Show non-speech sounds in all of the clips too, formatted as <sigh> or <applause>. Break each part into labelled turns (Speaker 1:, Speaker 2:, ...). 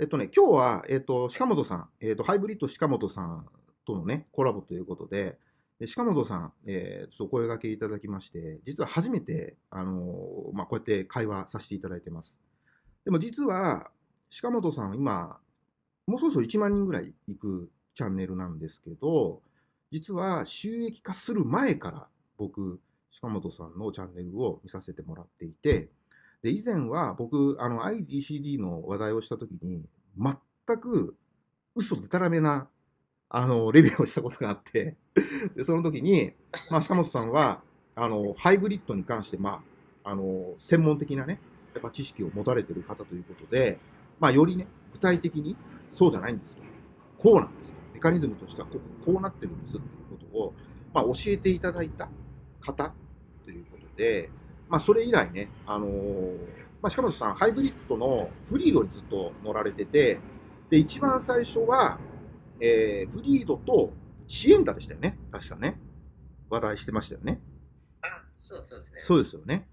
Speaker 1: えっとね、今日は、えっと、鹿本さん、えっと、ハイブリッド鹿本さんとのね、コラボということで、で鹿本さん、えー、ちょっと声掛けいただきまして、実は初めて、あのー、まあ、こうやって会話させていただいてます。でも実は、鹿本さん、今、もうそろそろ1万人ぐらい行くチャンネルなんですけど、実は収益化する前から僕、鹿本さんのチャンネルを見させてもらっていて、で、以前は僕、あの、IDCD の話題をしたときに、全く嘘でたらめな、あの、レビューをしたことがあってで、その時に、まあ、鹿本さんは、あの、ハイブリッドに関して、まあ、あの、専門的なね、やっぱ知識を持たれてる方ということで、まあ、よりね、具体的に、そうじゃないんですと。こうなんですと。メカニズムとしてはこう、こうなってるんですっていうことを、まあ、教えていただいた方ということで、まあ、それ以来ね、あのー、まあ、鹿本さん、ハイブリッドのフリードにずっと乗られてて、で、一番最初は、えー、フリードとシエンタでしたよね、確かね。話題してましたよね。
Speaker 2: あ、そうそうですね。
Speaker 1: そうですよね。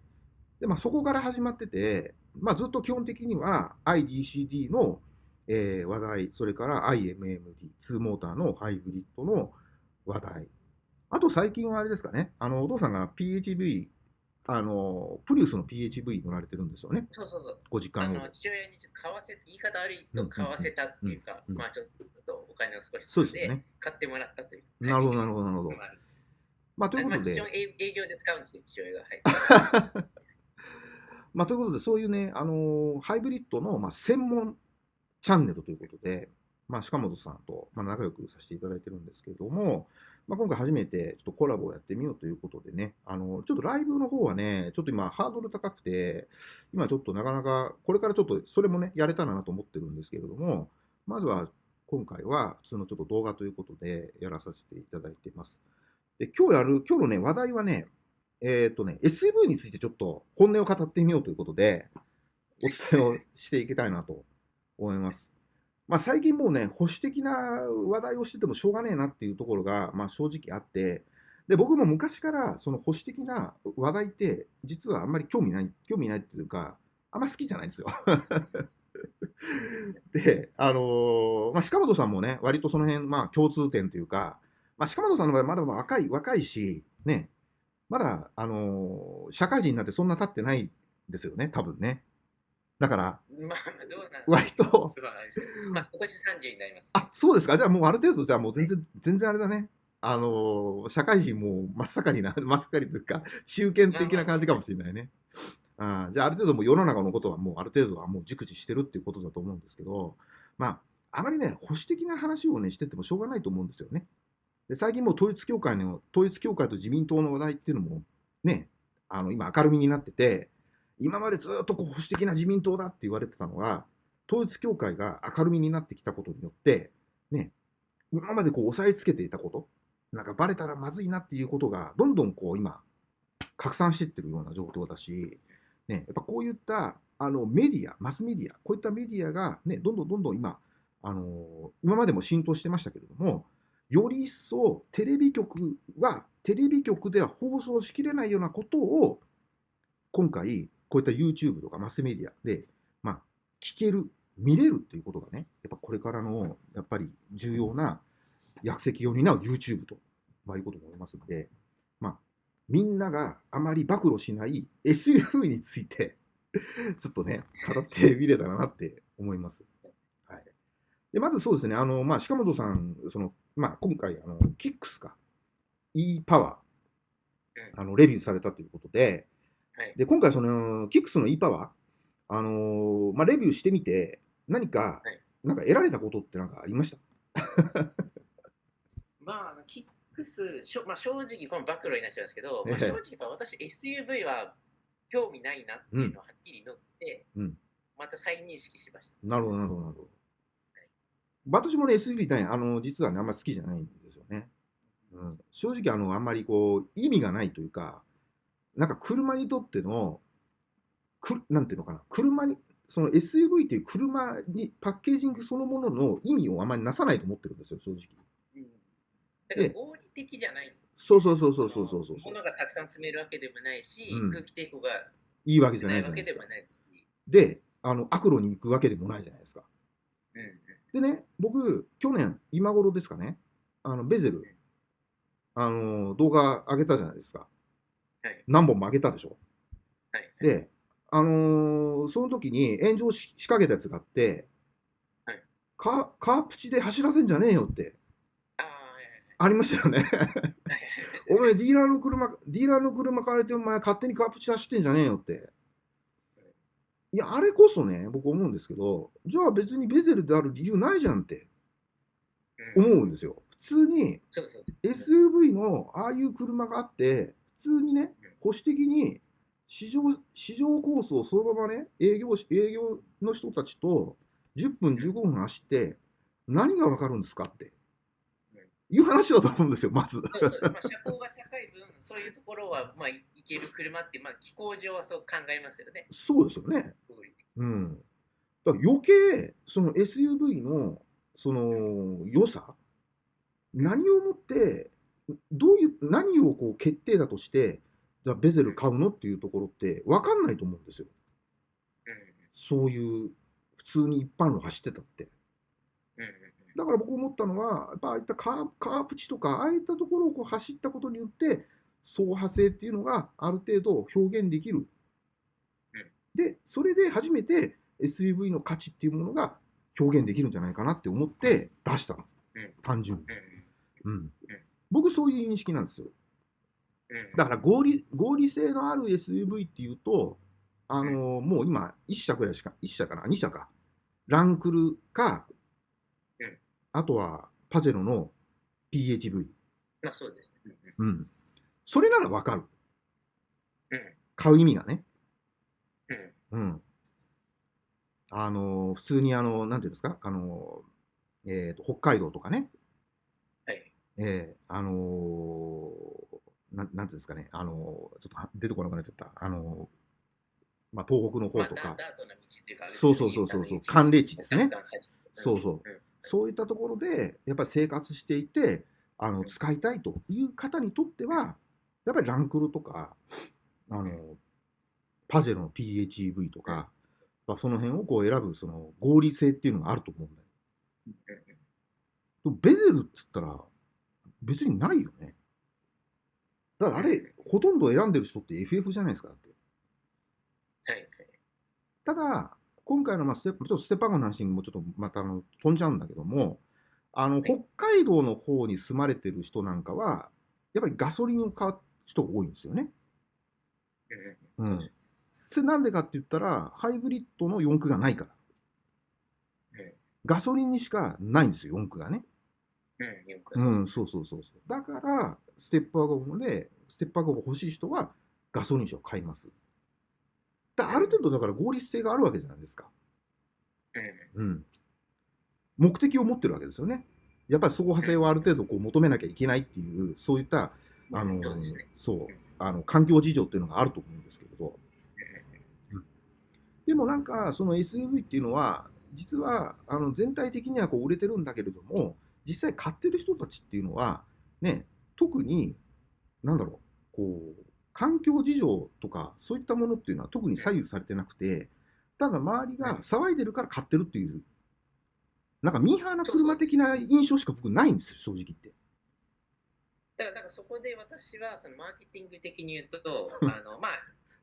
Speaker 1: で、まあ、そこから始まってて、まあ、ずっと基本的には IDCD の、えー、話題、それから IMMD、2モーターのハイブリッドの話題。あと最近はあれですかね、あのお父さんが PHV あの、プリウスの PHV 乗られてるんですよね。
Speaker 2: そうそうそう。
Speaker 1: ご実家の。
Speaker 2: 父親に買わせ、言い方悪いと買わせたっていうか、まあちょっとお金を少し
Speaker 1: そうで。
Speaker 2: 買ってもらったという。
Speaker 1: なるほど、なるほど、なるほど。まあ、ということで。
Speaker 2: まあ、営業で使うんですよ、父親が。
Speaker 1: はい。<laughs> まあ、ということで、そういうね、あのハイブリッドの、まあ、専門チャンネルということで、まあ、鹿本さんと、まあ、仲良くさせていただいてるんですけれども、まあ、今回初めてちょっとコラボをやってみようということでね、あの、ちょっとライブの方はね、ちょっと今ハードル高くて、今ちょっとなかなか、これからちょっとそれもね、やれたらなと思ってるんですけれども、まずは今回は普通のちょっと動画ということでやらさせていただいています。で、今日やる、今日のね、話題はね、えっ、とね、SV についてちょっと本音を語ってみようということで、お伝えをしていきたいなと思います。まあ、最近もうね、保守的な話題をしててもしょうがねえなっていうところが、まあ、正直あって、で、僕も昔からその保守的な話題って、実はあんまり興味ない、興味ないっていうか、あんま好きじゃないんですよ。<laughs> で、あのー、まあ、鹿本さんもね、割とその辺、まあ、共通点というか、まあ、鹿本さんの場合、まだ若い、若いし、ね、まだ、あのー、社会人になってそんな経ってないですよね、多分ね。だから、
Speaker 2: まあ、どうなん
Speaker 1: 割と、
Speaker 2: まあ、今年30になります、ね、
Speaker 1: あ、そうですか？じゃあもうある程度、じゃあもう全然、全然あれだね。あのー、社会人も真っ盛りな、<laughs> 真っ盛りというか、中堅的な感じかもしれないね。あじゃあ、ある程度もう世の中のことはもうある程度はもう熟知してるっていうことだと思うんですけど、まあ、あまりね、保守的な話をね、しててもしょうがないと思うんですよね。で最近もう統一教会の、統一教会と自民党の話題っていうのも、ね、あの、今明るみになってて、今までずっとこう保守的な自民党だって言われてたのが、統一教会が明るみになってきたことによって、ね、今までこう押さえつけていたこと、なんかバレたらまずいなっていうことが、どんどんこう今、拡散していってるような状況だし、ね、やっぱこういったあのメディア、マスメディア、こういったメディアが、ね、どんどんどんどん今、あのー、今までも浸透してましたけれども、より一層テレビ局は、テレビ局では放送しきれないようなことを、今回、こういった YouTube とかマスメディアで、まあ、聞ける、見れるっていうことがね、やっぱこれからの、やっぱり重要な役席を担う YouTube と、まあ、いうことも思いますので、まあ、みんながあまり暴露しない SUV についてちょっとね、語ってみれたらなって思います。はい。で、まずそうですね、あの、まあ、鹿本さん、その、まあ、今回、あの、キックスか、e パワー、あの、レビューされたということで、
Speaker 2: はい、
Speaker 1: で今回そのキックスの e パワー、あのー、まあ、レビューしてみて何か、はい、なんか得られたことって何かありました？<laughs>
Speaker 2: まあキックスしょ、まあ、正直この暴露になっちゃうんですけど、まあ、正直私 SUV は興味ないなっていうのをはっきり乗って、
Speaker 1: うん、
Speaker 2: また再認識しました。
Speaker 1: なるほどなるほどなるほど。私もね SUV 大あの実はねあんまり好きじゃないんですよね。うん、正直あのあんまりこう意味がないというかなんか車にとっての、くなんていうのかな、車に、その SUV っていう車にパッケージングそのものの意味をあまりなさないと思ってるんですよ、正直。
Speaker 2: うん、だから合理的じゃない。
Speaker 1: そうそうそうそうそうそうそう。
Speaker 2: 物がたくさん積めるわけでもないし、うん、空気抵抗が
Speaker 1: いいわけじゃない
Speaker 2: わけでもない
Speaker 1: で、あの悪路に行くわけでもないじゃないですか。
Speaker 2: うん
Speaker 1: でね、僕、去年、今頃ですかね、あのベゼル、あの動画上げたじゃないですか。
Speaker 2: はい
Speaker 1: 何本も上げたでしょ？
Speaker 2: はい
Speaker 1: で、あのーその時に炎上し仕掛けたやつがあって、
Speaker 2: はい
Speaker 1: カカープチで走らせんじゃねえよって
Speaker 2: あ
Speaker 1: りましたよね。<laughs> お前ディーラーの車、ディーラーの車買われてお前勝手にカープチ走ってんじゃねえよって。いや、あれこそね、僕思うんですけど、じゃあ別にベゼルである理由ないじゃんって
Speaker 2: うん
Speaker 1: 思うんですよ。普通に SUV のああいう車があって、普通にね、保守的に市場市場コースをそのままね、営業し営業の人たちと10分、15分走って、何がわかるんですかっていう話だと思うんですよ、まず。
Speaker 2: そうそうまあ、車高が高い分、そういうところは、まあ、いいける車って、まあ、気候上はそう考えますよね。
Speaker 1: そうですよね。うん。だから余計、その SUV のその良さ、何をもって、どういう、何をこう決定だとして、じゃあベゼル買うのっていうところって分かんないと思うんですよ。
Speaker 2: うん
Speaker 1: そういう、普通に一般路走ってたって。だから僕思ったのは、やっぱああいったカーカープチとか、ああいったところをこう走ったことによって、走破性っていうのがある程度表現できる。で、それで初めて SUV の価値っていうものが表現できるんじゃないかなって思って出したんです。
Speaker 2: うん
Speaker 1: 単純に。
Speaker 2: うん
Speaker 1: うん。僕そういう認識なんですよ。
Speaker 2: うん
Speaker 1: だから合理合理性のある SUV っていうと、あのーもう今、1社くらいしか、1社かな、2社か。ランクルか、
Speaker 2: うん
Speaker 1: あとはパジェロの PHV。
Speaker 2: まあそうですね。
Speaker 1: うん。それならわかる。
Speaker 2: うん
Speaker 1: 買う意味がね。
Speaker 2: うん
Speaker 1: うん。あのー普通にあの、なんていうんですか、あのーえーと、北海道とかね、
Speaker 2: はい。
Speaker 1: えーあのーなん、なんていうんですかね、あのーちょっとは出てこなくなっちゃった。あのーまあ、東北の方
Speaker 2: まあ、
Speaker 1: とか、そうそうそうそうそう。寒冷地ですね。そうそう。
Speaker 2: うん。
Speaker 1: そういったところで、やっぱり生活していて、あの使いたいという方にとっては、やっぱりランクルとか、あのパジェロの PHEV とか、まあその辺をこう選ぶその合理性っていうのがあると思うんだよ。でもベゼルっつったら、別にないよね。だからあれ、ほとんど選んでる人って FF じゃないですか。だって
Speaker 2: はいはい。
Speaker 1: ただ、今回のまあステップ、ちょっとステップの話にもちょっとまたあの飛んじゃうんだけども、あの北海道の方に住まれてる人なんかは、やっぱりガソリンを買う人が多いんですよね。
Speaker 2: うん
Speaker 1: うん。それなんでかって言ったら、ハイブリッドの四駆がないから。
Speaker 2: うん
Speaker 1: ガソリンにしかないんですよ、四駆がね。
Speaker 2: うん
Speaker 1: そうそうそうそう。だから、ステップワゴンで、ステップワゴンが欲しい人はガソリン車を買います。だある程度だから合理性があるわけじゃないですか。
Speaker 2: うん
Speaker 1: うん。目的を持ってるわけですよね。やっぱり走破性をある程度こう求めなきゃいけないっていう、そういった、あの
Speaker 2: そう
Speaker 1: あの、環境事情っていうのがあると思うんですけれど、でもなんか、その SUV っていうのは、実は、あの、全体的にはこう売れてるんだけれども、実際買ってる人たちっていうのは、ね、特に、なんだろう、こう、環境事情とか、そういったものっていうのは特に左右されてなくて、ただ周りが騒いでるから買ってるっていう、なんかミーハーな車的な印象しか僕ないんですよ、正直言って。
Speaker 2: だから、そこで私はそのマーケティング的に言うと、<laughs> あのまあ、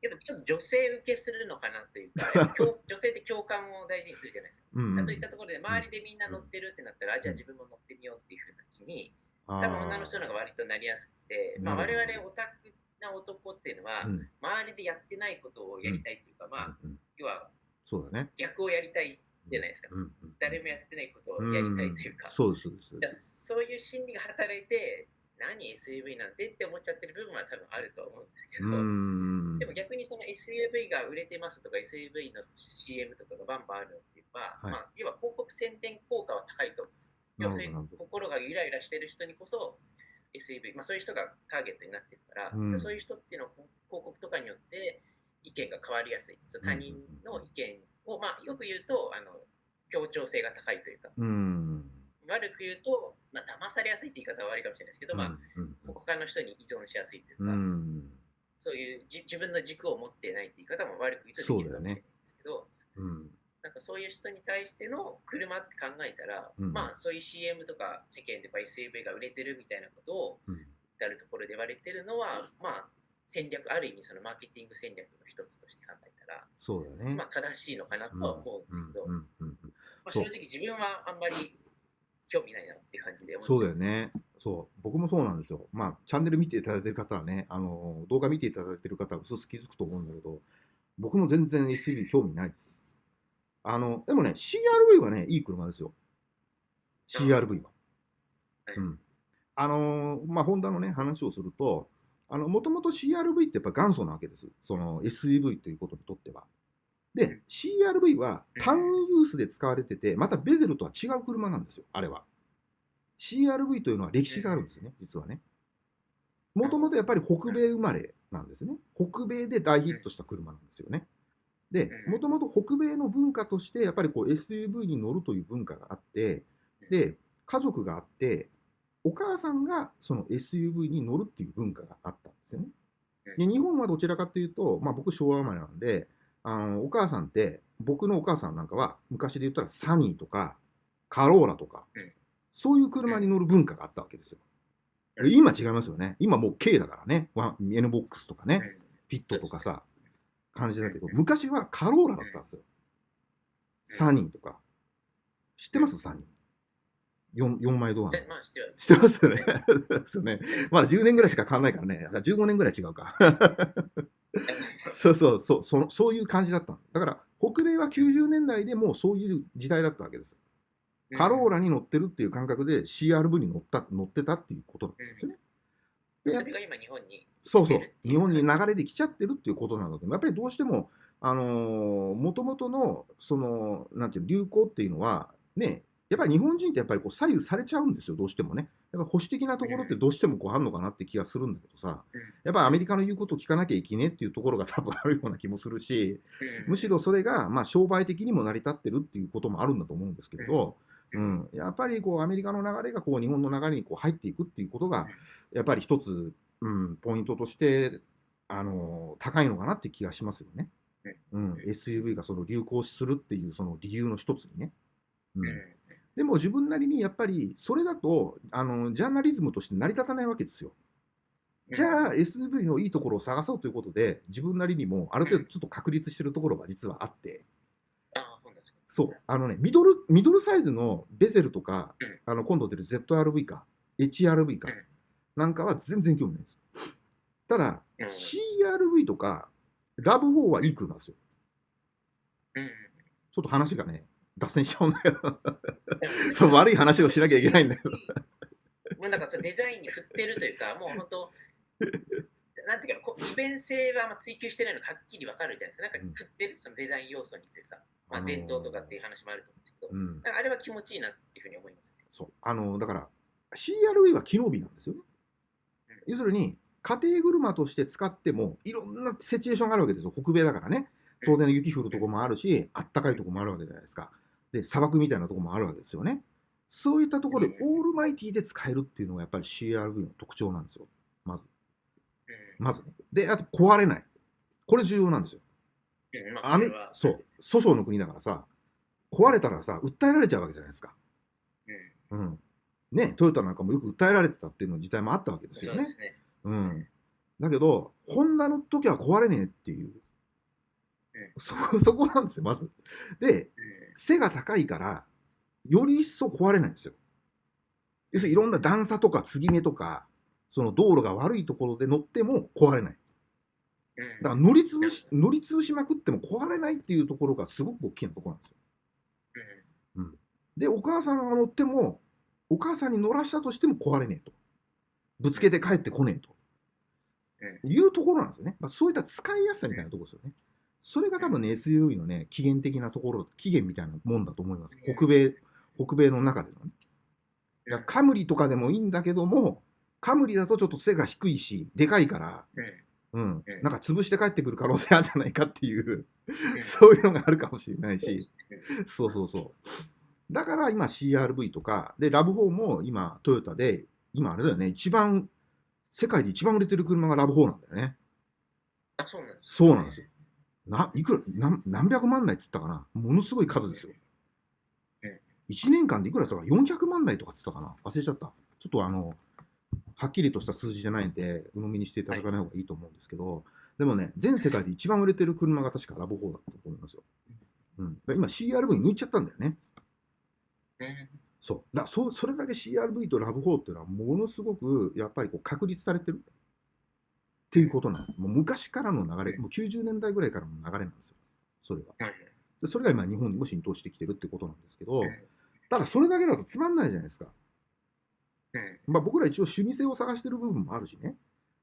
Speaker 2: やっぱちょっと女性受けするのかなというか、<laughs> 女性って共感を大事にするじゃないですか。
Speaker 1: うんうん。
Speaker 2: そういったところで周りでみんな乗ってるってなったら、あじゃあ自分も乗ってみようっていうふうな気に、多分女の人の方が割となりやすくて、まあ、我々オタクな男っていうのは、
Speaker 1: うん。
Speaker 2: 周りでやってないことをやりたいっていうか、まあ、
Speaker 1: うんうん。
Speaker 2: 要は
Speaker 1: そうだね。
Speaker 2: 逆をやりたいじゃないですか。
Speaker 1: うんうん
Speaker 2: 誰もやってないことをやりたいというか、
Speaker 1: そうです、そうです。
Speaker 2: そういう心理が働いて、何 SUV なんてって思っちゃってる部分は多分あると思うんですけど、
Speaker 1: うん
Speaker 2: でも逆にその SUV が売れてますとか SUV の CM とかがバンバンあるのっていうのは、
Speaker 1: はい
Speaker 2: まあ、要は広告宣伝効果は高いと思うんですよ。要はそういう
Speaker 1: なるほどなるほど
Speaker 2: 心がゆらゆらしてる人にこそ SUV、まあ、そういう人がターゲットになってるから、
Speaker 1: うん
Speaker 2: そういう人っていうのは広告とかによって意見が変わりやすい。その他人の意見を、まあ、よく言うとあの協調性が高いというか、
Speaker 1: うん。
Speaker 2: 悪く言うと、まあ、騙されやすいって言い方は悪いかもしれないですけど、まあ、
Speaker 1: うん
Speaker 2: 他の人に依存しやすいという
Speaker 1: う
Speaker 2: か、
Speaker 1: ん。
Speaker 2: そういうじ自分の軸を持ってないって言い方も悪く言うとできるかもしれないんですけど、
Speaker 1: うん。
Speaker 2: なんかかそういう人に対しての車って考えたら、
Speaker 1: うん
Speaker 2: まあそういう CM とか世間で SUV が売れてるみたいなことを
Speaker 1: うん
Speaker 2: 至るところで言われてるのは、まあ戦略、ある意味そのマーケティング戦略の一つとして考えたら、
Speaker 1: そうだよね。
Speaker 2: まあ正しいのかなとは思うんですけど、正直自分はあんまり興味ないなって感じで
Speaker 1: そうだよね。そう。僕もそうなんですよ。まあ、チャンネル見ていただいてる方はね、あの、動画見ていただいてる方は薄々気づくと思うんだけど、僕も全然 SUV 興味ないです。あの、でもね、CRV はね、いい車ですよ。CRV は。
Speaker 2: はい
Speaker 1: うん。あの、まあ、ホンダのね、話をすると、あの、もともと CRV ってやっぱ元祖なわけです。その SUV ということにとっては。で、CRV はタウンユースで使われてて、またベゼルとは違う車なんですよ、あれは。CRV というのは歴史があるんですね、実はね。もともとやっぱり北米生まれなんですね。北米で大ヒットした車なんですよね。で、もともと北米の文化として、やっぱりこう SUV に乗るという文化があって、で、家族があって、お母さんがその SUV に乗るっていう文化があったんですよね。で日本はどちらかというと、まあ、僕、昭和生まれなんで、あのお母さんって、僕のお母さんなんかは、昔で言ったらサニーとか、カローラとか
Speaker 2: うん、
Speaker 1: そういう車に乗る文化があったわけですよ。で今違いますよね。今もう K だからね。ワン NBOX とかね、フィットとかさ、感じだけど、昔はカローラだったんですよ。サニーとか。知ってます？サニー。4, 4枚ドアの。
Speaker 2: でまあ知って
Speaker 1: ますよね。<laughs> ですよね。まだ10年ぐらいしか変わんないからね。だから15年ぐらい違うか。<laughs> そうそうそうその、そういう感じだったの。だから、北米は90年代でもうそういう時代だったわけです。カローラに乗ってるっていう感覚で CRV に乗った乗ってたっていうことなんですよね。で
Speaker 2: それが今日本に
Speaker 1: そうそう。日本に流れで来ちゃってるっていうことなので、やっぱりどうしても、あのー、元々の、その、なんていうの流行っていうのは、ね、やっぱり日本人ってやっぱりこう左右されちゃうんですよ、どうしてもね。やっぱ保守的なところってどうしてもこうあるのかなって気がするんだけどさ、やっぱアメリカの言うことを聞かなきゃいけねえっていうところが多分あるような気もするし、むしろそれがまあ商売的にも成り立ってるっていうこともあるんだと思うんですけれど、うん、やっぱりこうアメリカの流れがこう日本の流れにこう入っていくっていうことが、やっぱり一つ、うん、ポイントとして、あの高いのかなって気がしますよね。うん、SUV がその流行するっていうその理由の一つにね。うんでも自分なりにやっぱりそれだとあのジャーナリズムとして成り立たないわけですよ。じゃあ SUV のいいところを探そうということで自分なりにもある程度ちょっと確立してるところが実はあって。
Speaker 2: あそうなんですか。
Speaker 1: そう。あのねミドルミドルサイズのベゼルとか
Speaker 2: うん。
Speaker 1: あの今度出る ZRV か HRV か
Speaker 2: うん。
Speaker 1: なんかは全然興味ないです。ただ
Speaker 2: うん。
Speaker 1: CRV とかラブ4はいい車ですよ。
Speaker 2: うん。
Speaker 1: ちょっと話がね脱線しちゃうんだけど
Speaker 2: うん
Speaker 1: そう悪い話をしなきゃいけないんだけど。
Speaker 2: もうなんかそのデザインに振ってるというか、もう本当、なんていうか、利便性はあんま追求してないのがはっきりわかるじゃないですか。なんか振ってる、そのデザイン要素にというか、まあ、
Speaker 1: あのー
Speaker 2: 伝統とかっていう話もあると思うんですけど、
Speaker 1: うん
Speaker 2: なんかあれは気持ちいいなっていうふうに思います。
Speaker 1: そう。あの、だから、CRV は機能美なんですよね。要するに、家庭車として使っても、いろんなシチュエーションがあるわけですよ。北米だからね。当然雪降るとこもあるし、あったかいとこもあるわけじゃないですか。で、砂漠みたいなとこもあるわけですよね。そういったところで、オールマイティで使えるっていうのがやっぱり CRV の特徴なんですよ。まず。
Speaker 2: うん
Speaker 1: まずね。で、あと壊れない。これ重要なんですよ。
Speaker 2: あ、
Speaker 1: アメ
Speaker 2: これは
Speaker 1: そう。訴訟の国だからさ、壊れたらさ、訴えられちゃうわけじゃないですか。
Speaker 2: うん
Speaker 1: うん。ね、トヨタなんかもよく訴えられてたっていうの時代もあったわけですよね
Speaker 2: そうね。
Speaker 1: うん。だけど、ホンダの時は壊れねえっていう。そそこなんですよ、まず。で、
Speaker 2: うん
Speaker 1: 背が高いから、より一層壊れないんですよ。要するにいろんな段差とか継ぎ目とか、その道路が悪いところで乗っても壊れない。
Speaker 2: うん
Speaker 1: だから乗り潰し、乗り潰しまくっても壊れないっていうところがすごく大きなところなんですよ。で、お母さんが乗っても、お母さんに乗らしたとしても壊れねえと。ぶつけて帰ってこねえと。
Speaker 2: うん
Speaker 1: いうところなんですよね。まあ、そういった使いやすさみたいなところですよね。それが多分ね、SUV のね、起源的なところ、起源みたいなもんだと思います。北米、北米の中でのね。だからカムリとかでもいいんだけども、カムリだとちょっと背が低いし、でかいから、
Speaker 2: うん
Speaker 1: なんか潰して帰ってくる可能性あるんじゃないかっていう、
Speaker 2: う <laughs> ん
Speaker 1: そういうのがあるかもしれないしそうそうそう。だから今 CRV とか、で、ラブ4も今トヨタで、今あれだよね、一番、世界で一番売れてる車がラブ4なんだよね。
Speaker 2: あ、そうなんです。
Speaker 1: そうなんですよ。ないくら何何百万台っつったかな？ものすごい数ですよ
Speaker 2: うん。
Speaker 1: 1年間でいくらだったか400万台とかっつったかな？忘れちゃった。ちょっとあの、はっきりとした数字じゃないんで、鵜呑みにしていただかない方がいいと思うんですけど、でもね、全世界で一番売れてる車が確かラブ4だったと思いますよ。うん、今 CRV 抜いちゃったんだよね。
Speaker 2: うん
Speaker 1: そう。だそそれだけ CRV とラブ4っていうのはものすごくやっぱりこう確立されてるっていうことなの。もう昔からの流れ、もう90年代ぐらいからの流れなんですよ。それが。
Speaker 2: はい
Speaker 1: でそれが今日本にも浸透してきてるってことなんですけど
Speaker 2: うん、
Speaker 1: ただそれだけだとつまんないじゃないですか。
Speaker 2: うん
Speaker 1: まあ、僕ら一応趣味性を探してる部分もあるしね。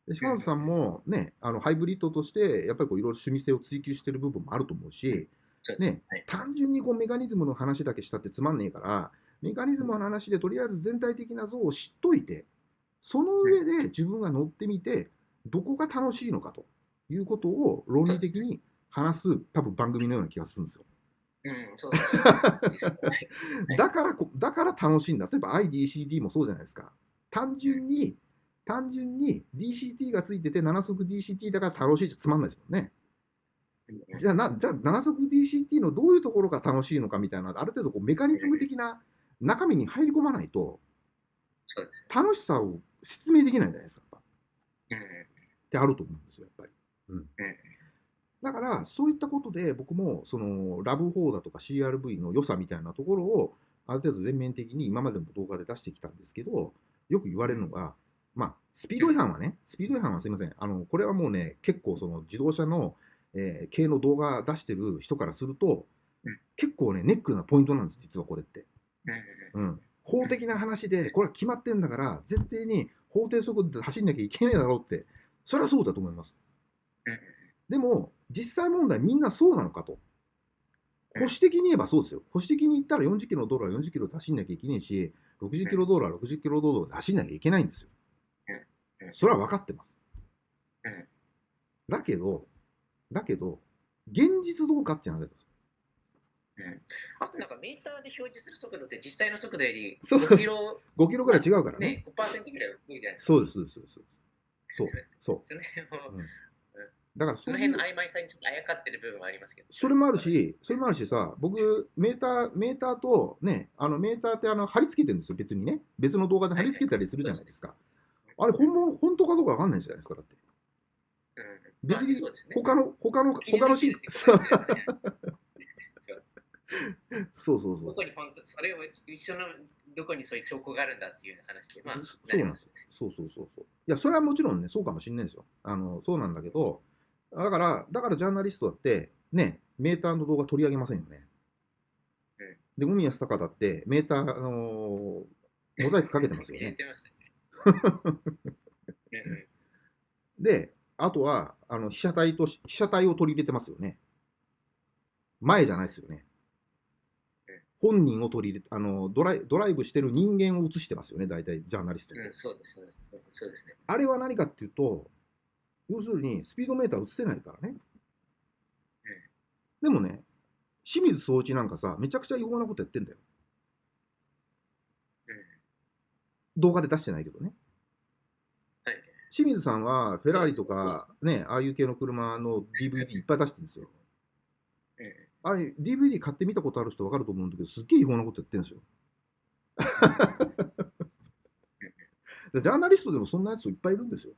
Speaker 1: で島本さんもね、あのハイブリッドとして、やっぱりこういろいろ趣味性を追求してる部分もあると思うし、ね
Speaker 2: はい、
Speaker 1: 単純にこうメカニズムの話だけしたってつまんねえから、メカニズムの話でとりあえず全体的な像を知っといて、その上で自分が乗ってみて、どこが楽しいのかということを論理的に話す、多分番組のような気がするんですよ。
Speaker 2: うん、そうそうですねはい
Speaker 1: だからこ、だから楽しいんだ。例えば IDCT もそうじゃないですか。単純に、単純に DCT がついてて7速 DCT だから楽しいってつまんないですもんね。
Speaker 2: うん
Speaker 1: じゃあな、じゃあ7速 DCT のどういうところが楽しいのかみたいな、ある程度こうメカニズム的な中身に入り込まないと、楽しさを説明できないじゃないですか。やってあると思うんですよ、やっぱり。うん
Speaker 2: うん
Speaker 1: だから、そういったことで、僕も、その、ラブ4だとか CRV の良さみたいなところを、ある程度全面的に今までも動画で出してきたんですけど、よく言われるのが、まあ、スピード違反はね、スピード違反はすいません。あの、これはもうね、結構その自動車の、えー系の動画出してる人からすると
Speaker 2: うん、
Speaker 1: 結構ね、ネックなポイントなんです、実はこれって。
Speaker 2: うん
Speaker 1: うん。法的な話で、これは決まってんだから、絶対に法定速度で走んなきゃいけねえだろうって、それはそうだと思います。
Speaker 2: うん
Speaker 1: でも、実際問題みんなそうなのかと。保守的に言えばそうですよ。保守的に言ったら40キロの道路は40キロで走んなきゃいけないし、60キロ道路は60キロ道路で走んなきゃいけないんですよ。それは分かってます
Speaker 2: うん。
Speaker 1: だけど、だけど、現実どうかっていう話です。
Speaker 2: うんあとなんかメーターで表示する速度って実際の速度より
Speaker 1: そう
Speaker 2: 5キロ、
Speaker 1: 5キロぐらい違うからね。
Speaker 2: ね、5%ぐらい多いじゃないですか。
Speaker 1: そうです、そうです、そう。そう、そ
Speaker 2: の辺を
Speaker 1: うんだから
Speaker 2: その辺の曖昧さにちょっとあやかってる部分はありますけど。
Speaker 1: それもあるし、それもあるしさ、僕、メーター、メーターとね、あのメーターってあの貼り付けてるんですよ、別にね。別の動画で貼り付けたりするじゃないですか。あれ、本物、本当かどうかわかんないじゃないですか、だって。
Speaker 2: うん、
Speaker 1: 別に他の、他の、他のシ
Speaker 2: 抜 <laughs>
Speaker 1: そうそうそう
Speaker 2: どこ。に本当、それを一緒のどこにそういう証拠があるんだっていう話で、まあ、
Speaker 1: そそうなんですよ。そうそうそうそう。いや、それはもちろんね、そうかもしれないですよ。あの、そうなんだけど、だから、だからジャーナリストだって、ね、メーターの動画取り上げませんよね。
Speaker 2: うん
Speaker 1: で、海安坂だって、メーター、あのーモザイクかけてますよね。<laughs> で、あとは、あの被写体と、被写体を取り入れてますよね。前じゃないですよね
Speaker 2: うん。
Speaker 1: 本人を取り入れあのドライ、ドライブしてる人間を映してますよね、大体、ジャーナリスト。
Speaker 2: うん、そうです、そうです。うんそうですね。
Speaker 1: あれは何かっていうと、要するにスピードメーター映せないからね。でもね、清水総一なんかさ、めちゃくちゃ違法なことやってんだよ。
Speaker 2: うん
Speaker 1: 動画で出してないけどね。
Speaker 2: はい。
Speaker 1: 清水さんはフェラーリとか、ね、ああいう系の車の DVD いっぱい出してるんですよ。
Speaker 2: うん
Speaker 1: あれ、DVD 買ってみたことある人分かると思うんだけど、すっげえ違法なことやってるんですよ。<laughs> でジャーナリストでもそんなやついっぱいいるんですよ。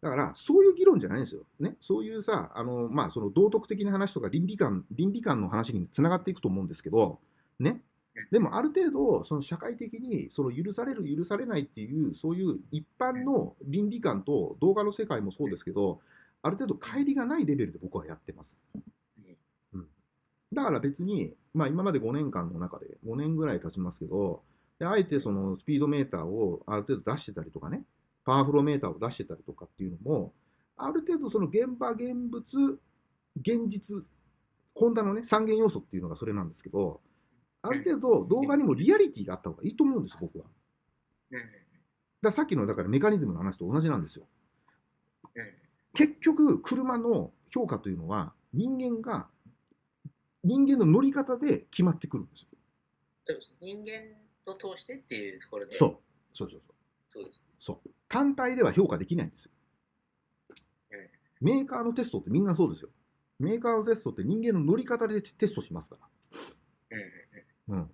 Speaker 1: だから、そういう議論じゃないんですよ。ね、そういうさ、あの、まあ、その道徳的な話とか倫理観、倫理観の話につながっていくと思うんですけど、ね。でも、ある程度、その社会的に、その許される、許されないっていう、そういう一般の倫理観と動画の世界もそうですけど、ある程度、乖離がないレベルで僕はやってます。うんだから別に、まあ、今まで5年間の中で、5年ぐらい経ちますけど、であえてそのスピードメーターをある程度出してたりとかね、パワーフローメーターを出してたりとかっていうのも、ある程度その現場、現物、現実、ホンダのね、三元要素っていうのがそれなんですけど、ある程度動画にもリアリティがあった方がいいと思うんです、僕は。ださっきのだからメカニズムの話と同じなんですよ。
Speaker 2: うん
Speaker 1: 結局、車の評価というのは、人間が、人間の乗り方で決まってくるんですよ。
Speaker 2: そうです人間を通してっていうところで。
Speaker 1: そう。そうそうそう。
Speaker 2: そうです。
Speaker 1: そう。単体では評価できないんですよ。メーカーのテストってみんなそうですよ。メーカーのテストって人間の乗り方でテストしますから。
Speaker 2: うん。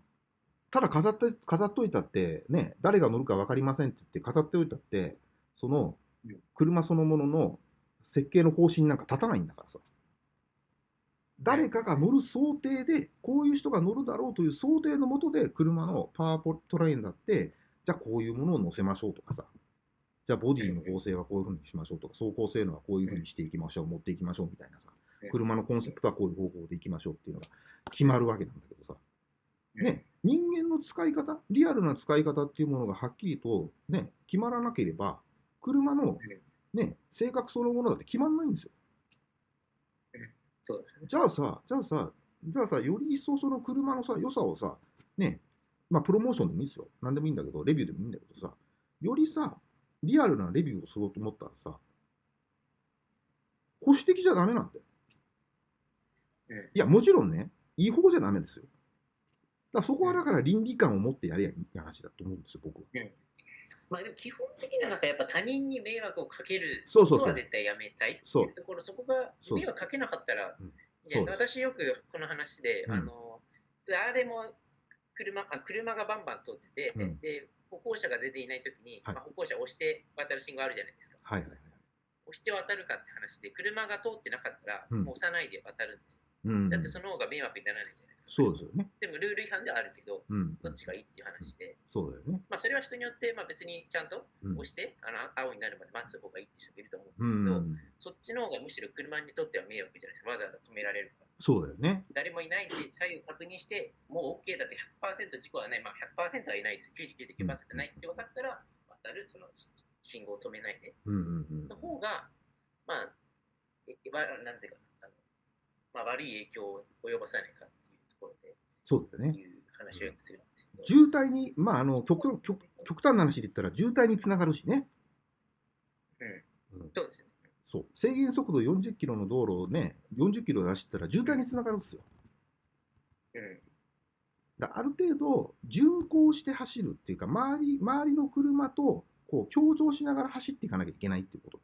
Speaker 1: ただ飾って、飾っといたって、ね、誰が乗るか分かりませんって言って飾っておいたって、その
Speaker 2: うん
Speaker 1: 車そのものの設計の方針なんか立たないんだからさ。誰かが乗る想定で、こういう人が乗るだろうという想定のもとで、車のパワーポトレインだって、じゃあこういうものを乗せましょうとかさ、じゃあボディの構成はこういうふうにしましょうとか、走行性能はこういうふうにしていきましょう、持っていきましょうみたいなさ。
Speaker 2: うん、
Speaker 1: 車のコンセプトはこういう方法でいきましょうっていうのが決まるわけなんだけどさ、
Speaker 2: うん
Speaker 1: ね、人間の使い方、リアルな使い方っていうものがはっきりと、ね、決まらなければ、車の、ね、性格そのものだって決まんないんですよ。
Speaker 2: そうですね。
Speaker 1: じゃあさ、じゃあさ、じゃあさ、より一層その車のさ、良さをさ、ね、まあ、プロモーションでもいいですよ。なんでもいいんだけど、レビューでもいいんだけどさ、よりさ、リアルなレビューをすると思ったらさ、保守的じゃダメなんだよ。
Speaker 2: うん
Speaker 1: いや、もちろんね、違法じゃダメですよ。だそこはだから倫理観を持ってやりゃいい話だと思うんですよ、僕は。
Speaker 2: まあでも基本的にはなんかやっぱ他人に迷惑をかける。ことは絶対やめたいっていうところ、そこが迷惑かけなかったら
Speaker 1: うん、
Speaker 2: 私よくこの話で、
Speaker 1: うん
Speaker 2: あの、誰も車あ車がバンバン通ってて、
Speaker 1: うん
Speaker 2: で、歩行者が出ていないときに、
Speaker 1: はい
Speaker 2: まあ、歩行者を押して渡る信号あるじゃないですか。
Speaker 1: はいはいはい。
Speaker 2: 押して渡るかって話で、車が通ってなかったら、
Speaker 1: うん
Speaker 2: もう押さないで渡るんですよ。
Speaker 1: うん
Speaker 2: だってその方が迷惑にならないじゃないですか。
Speaker 1: そうですよね。
Speaker 2: でもルール違反ではあるけど、
Speaker 1: うん。
Speaker 2: どっちがいいっていう話で、
Speaker 1: そうだよね。
Speaker 2: まあそれは人によって、まあ別にちゃんと
Speaker 1: うん
Speaker 2: 押して、あの青になるまで待つ方がいいって人もいると思
Speaker 1: う
Speaker 2: うんですけど、
Speaker 1: ん。
Speaker 2: そっちの方がむしろ車にとっては迷惑じゃないですか。わざわざ止められるから。
Speaker 1: そうだよね。
Speaker 2: 誰もいないって左右確認して、もう OK だって100%事故はない、まあ100%はいないです。99.9%ないって分かったら、渡る、その信号を止めないで。
Speaker 1: うんうんうん
Speaker 2: の。方が、まあ、えわなんていうかまあ、悪い影響を及ぼさないかっていうところで、
Speaker 1: そうだよね。
Speaker 2: いう話をするんですけど。
Speaker 1: 渋滞に、まあ、あの極極極端な話で言ったら渋滞につながるしね。
Speaker 2: うん
Speaker 1: うん
Speaker 2: そうですね。
Speaker 1: そう制限速度40キロの道路をね、40キロで走ったら渋滞につながるんですよ。
Speaker 2: うん。
Speaker 1: だある程度、巡航して走るっていうか、周り周りの車とこう協調しながら走っていかなきゃいけないっていうこと。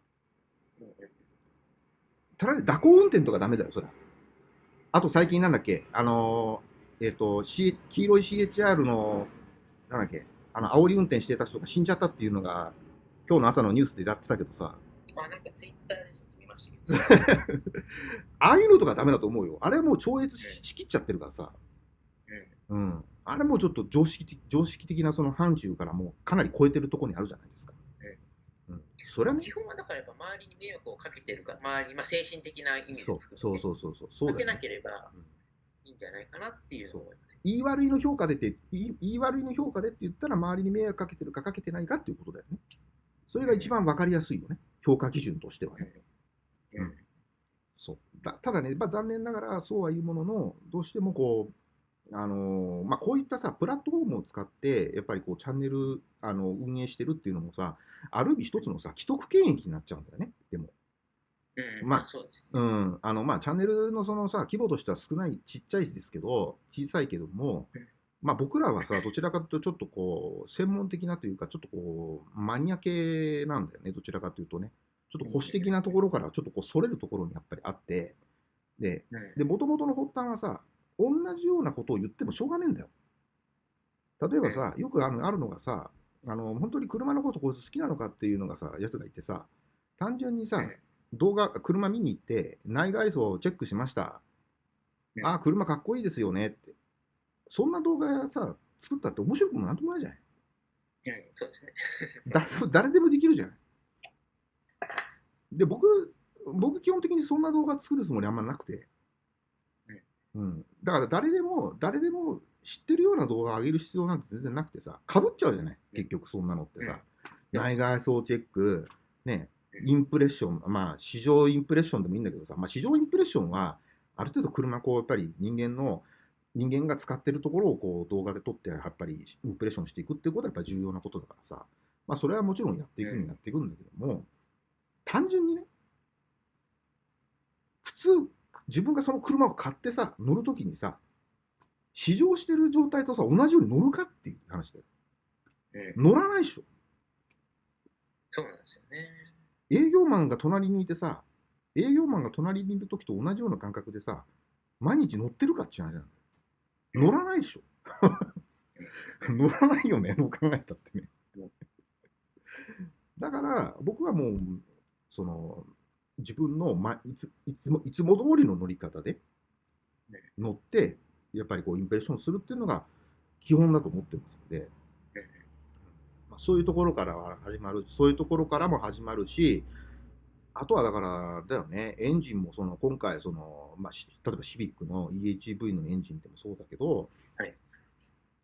Speaker 1: ただね、蛇行運転とかダメだよ、それは。あと最近なんだっけ、あのーえっ、と、C、黄色い CHR の、なんだっけ、あの、煽り運転してた人が死んじゃったっていうのが、今日の朝のニュースでやってたけどさ、
Speaker 2: あ、なんかツイッターでちょっと見ましたけど。<laughs>
Speaker 1: ああいうのとかダメだと思うよ。あれはもう超越ししきっちゃってるからさ。
Speaker 2: うん
Speaker 1: うん。あれもうちょっと常識的常識的なその範疇からもうかなり超えてるところにあるじゃないですか。うん。それはね
Speaker 2: 基、本はだからやっぱ周りに迷惑をかけてるか、周り、まあ、精神的な意味で
Speaker 1: そう
Speaker 2: 含めて
Speaker 1: そうそうそうそう。そう
Speaker 2: かけなければ
Speaker 1: うん
Speaker 2: いいんじゃないかなっていうのを思います。
Speaker 1: 言い悪いの評価でって言い、悪いの評価でって言ったら、周りに迷惑かけてるかかけてないかっていうことだよね。それが一番わかりやすいよね。評価基準としてはね。
Speaker 2: うんうん
Speaker 1: そうだただね、まあ、残念ながらそうは言うものの、どうしてもこう、あのーまあ、こういったさ、プラットフォームを使って、やっぱりこうチャンネルあの運営してるっていうのもさ、ある意味一つのさ、既得権益になっちゃうんだよね、でも。
Speaker 2: うん
Speaker 1: まあ
Speaker 2: そうですね。
Speaker 1: うん、あのまあチャンネルのそのさ規模としては少ないちっちゃいですけど小さいけども
Speaker 2: うん、
Speaker 1: まあ、僕らはさどちらかというとちょっとこう専門的なというかちょっとこうマニア系なんだよねどちらかというとね。ちょっと保守的なところからちょっとこうそれるところにやっぱりあってで
Speaker 2: うん。
Speaker 1: で元々の発端はさ同じようなことを言ってもしょうがねえんだよ。例えばさよくあるのがさあの本当に車のことこいつ好きなのかっていうのがさやつがいてさ単純にさ、
Speaker 2: うん
Speaker 1: 動画、車見に行って、内外装をチェックしました。
Speaker 2: うん
Speaker 1: ああ、車かっこいいですよねって。そんな動画さ、作ったって面白くもなんともないじゃない。
Speaker 2: うんそうですね。
Speaker 1: 誰でも誰でもできるじゃない。で、僕、僕基本的にそんな動画作るつもりあんまなくて。うん。だから誰でも、誰でも知ってるような動画を上げる必要なんて全然なくてさ、かぶっちゃうじゃない？結局そんなのってさ。
Speaker 2: うん
Speaker 1: 内外装チェック、ね、インプレッション、まあ、市場インプレッションでもいいんだけどさ、まあ、市場インプレッションは、ある程度車、こう、やっぱり人間の、人間が使ってるところをこう動画で撮って、やっぱりインプレッションしていくっていうことはやっぱり重要なことだからさ、まあ、それはもちろんやっていくにやっていくんだけども、単純にね、普通、自分がその車を買ってさ、乗るときにさ、試乗してる状態とさ、同じように乗るかっていう話だよ。
Speaker 2: うん
Speaker 1: 乗らないでしょ。
Speaker 2: そうなんですよね。
Speaker 1: 営業マンが隣にいてさ、営業マンが隣にいる時と同じような感覚でさ、毎日乗ってるかっていう話なんだよ。乗らないでしょ。<laughs> 乗らないよね、どう考えたってね。だから、僕はもう、その、自分の、ま、いついつもいつも通りの乗り方で乗って、やっぱりこうインプレッションするっていうのが基本だと思ってますので、まあ、そういうところからは始まる、そういうところからも始まるし、あとはだから、だよね、エンジンもその今回その、まあ、し例えばシビックの EHV のエンジンでもそうだけど、
Speaker 2: はい。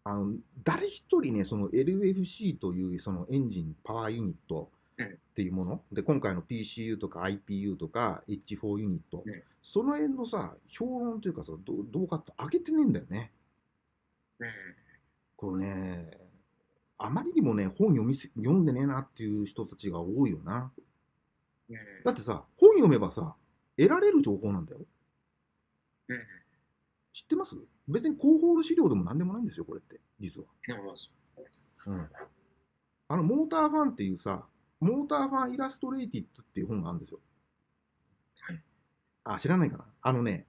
Speaker 1: あの誰一人ね、その LFC というそのエンジンパワーユニットっていうもの、で今回の PCU とか IPU とか H4 ユニット、
Speaker 2: うん
Speaker 1: その辺のさ、評論というかさ、どどうかって上げてねえんだよね。
Speaker 2: うん。
Speaker 1: これね、あまりにもね、本読みす読んでねえなっていう人たちが多いよな。
Speaker 2: うん。
Speaker 1: だってさ、本読めばさ、得られる情報なんだよ。
Speaker 2: うん。
Speaker 1: 知ってます？別に広報の資料でも何でもないんですよ、これって、実は。うん。あの、モーターファンっていうさ、モーターファンイラストレイティッドっていう本があるんですよ。
Speaker 2: はい
Speaker 1: あ、知らないかな？あのね、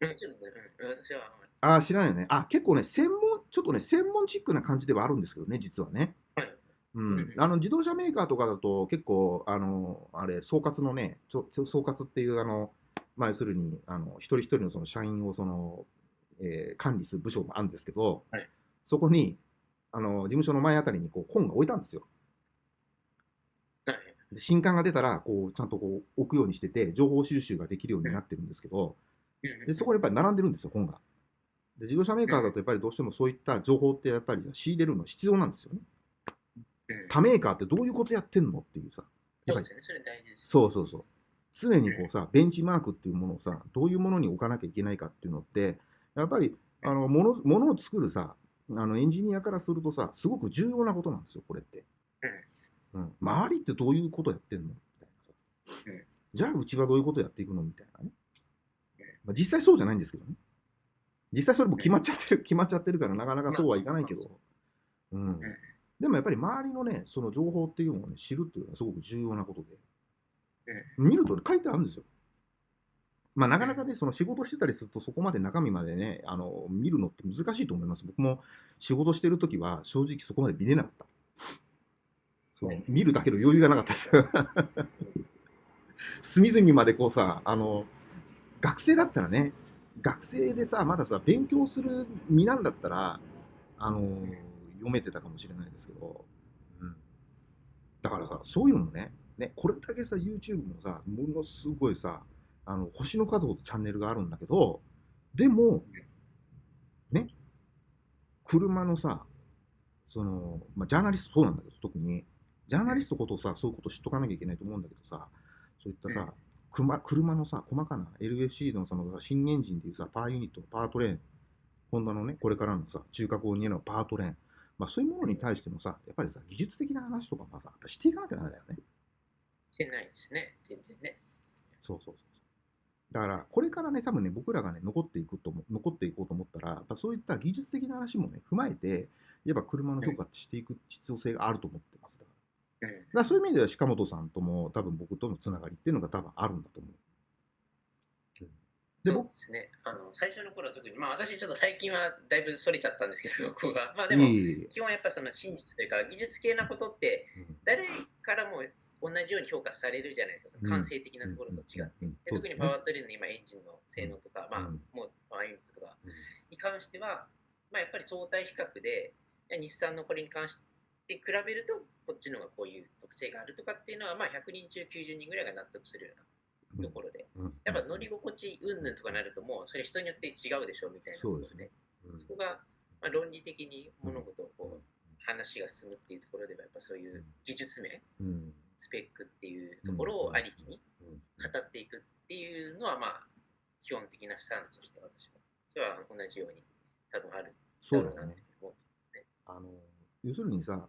Speaker 2: うん、ちょっとね、うん、私は、
Speaker 1: あ、知らないよね。あ、結構ね、専門、ちょっとね、専門チックな感じではあるんですけどね、実はね。
Speaker 2: はい。
Speaker 1: うん
Speaker 2: うん、
Speaker 1: あの自動車メーカーとかだと結構あのあれ総括のねちょ総括っていうあの、まあ、要するにあの一人一人のその社員をその、えー管理する部署もあるんですけど、
Speaker 2: はい
Speaker 1: そこにあの事務所の前あたりにこう本が置いたんですよ。新刊が出たらこうちゃんとこう置くようにしてて情報収集ができるようになってるんですけど
Speaker 2: うん
Speaker 1: でそこでやっぱり並んでるんですよ本が。で自動車メーカーだとやっぱりどうしてもそういった情報ってやっぱり仕入れるの必要なんですよね。
Speaker 2: うん
Speaker 1: 他メーカーってどういうことやってんのっていうさ。
Speaker 2: そうそ
Speaker 1: うそう。常にこうさ、ベンチマークっていうものをさ、どういうものに置かなきゃいけないかっていうのって、やっぱり、あの、もの、ものを作るさ、あの、エンジニアからするとさ、すごく重要なことなんですよ、これって。うん。周りってどういうことやってんの？みたいなさ
Speaker 2: うん。
Speaker 1: じゃあ、うちはどういうことやっていくの？みたいなね。まあ、実際そうじゃないんですけどね。実際それも決まっちゃってる、<laughs> 決まっちゃってるから、なかなかそうはいかないけど。うん。でもやっぱり周りのね、その情報っていうのをね、知るっていうのはすごく重要なことで。見るとね書いてあるんですよ。まあ、なかなかね、その仕事してたりすると、そこまで中身までね、あの見るのって難しいと思います。僕も仕事してるときは、正直そこまで見れなかった。そう見るだけの余裕がなかったです。<laughs> 隅々までこうさ、あの、学生だったらね、学生でさ、まださ、勉強する身なんだったら、あの、読めてたかもしれないですけど、うん。だからさ、そういうのもね、ね、これだけさ、YouTube もさ、ものすごいさ、あの星の数ほどチャンネルがあるんだけど、でも、ね、車のさ、その、まあ、ジャーナリストそうなんだけど、特に、ジャーナリストことさ、そういうこと知っとかなきゃいけないと思うんだけどさ、そういったさ、車車のさ、細かな LFC のその新エンジンでいうさ、パワーユニット、パワートレーン、ホンダのね、これからのさ、中核を担うパワートレーン、まあ、そういうものに対してもさ、やっぱりさ、技術的な話とかもさ、やっぱしていかなきゃダメだよね。
Speaker 2: してないですね、全然ね。
Speaker 1: そうそうそうそう。だから、これからね、多分ね、僕らがね、残っていくと思残っていこうと思ったら、やっぱそういった技術的な話もね、踏まえて、やっぱ車の評価ってしていく必要性があると思ってます。だから
Speaker 2: うん。
Speaker 1: だからそういう意味では、鹿本さんとも、多分僕とのつながりっていうのが多分あるんだと思う。で、僕
Speaker 2: そうで、すね。あの、最初の頃は特に、まあ私ちょっと最近はだいぶそれちゃったんですけど、ここが。まあでも、基本やっぱその真実というか、技術系なことって、
Speaker 1: うん。
Speaker 2: 誰からも同じように評価されるじゃないですか、感性的なところと違って。特にパワートレーンの今エンジンの性能とか、まあ
Speaker 1: うん。
Speaker 2: もうパワーユニットとか
Speaker 1: うん。
Speaker 2: に関しては、まあやっぱり相対比較で、日産のこれに関して比べると、こっちの方がこういう特性があるとかっていうのは、まあ100人中90人ぐらいが納得するようなところで、
Speaker 1: うん。
Speaker 2: やっぱ乗り心地云々とかなると、もうそれ人によって違うでしょみたいなところ
Speaker 1: そうですね。うん。
Speaker 2: そこが、まあ、論理的に物事をこう話が進むっていうところでは、やっぱそういう技術面、
Speaker 1: うん。
Speaker 2: スペックっていうところをありきに
Speaker 1: うん。
Speaker 2: 語っていくっていうのは、まあ、基本的なスタンスとして私は、では同じように多分ある
Speaker 1: そう
Speaker 2: だろうなって。思う。
Speaker 1: あの要するにさ、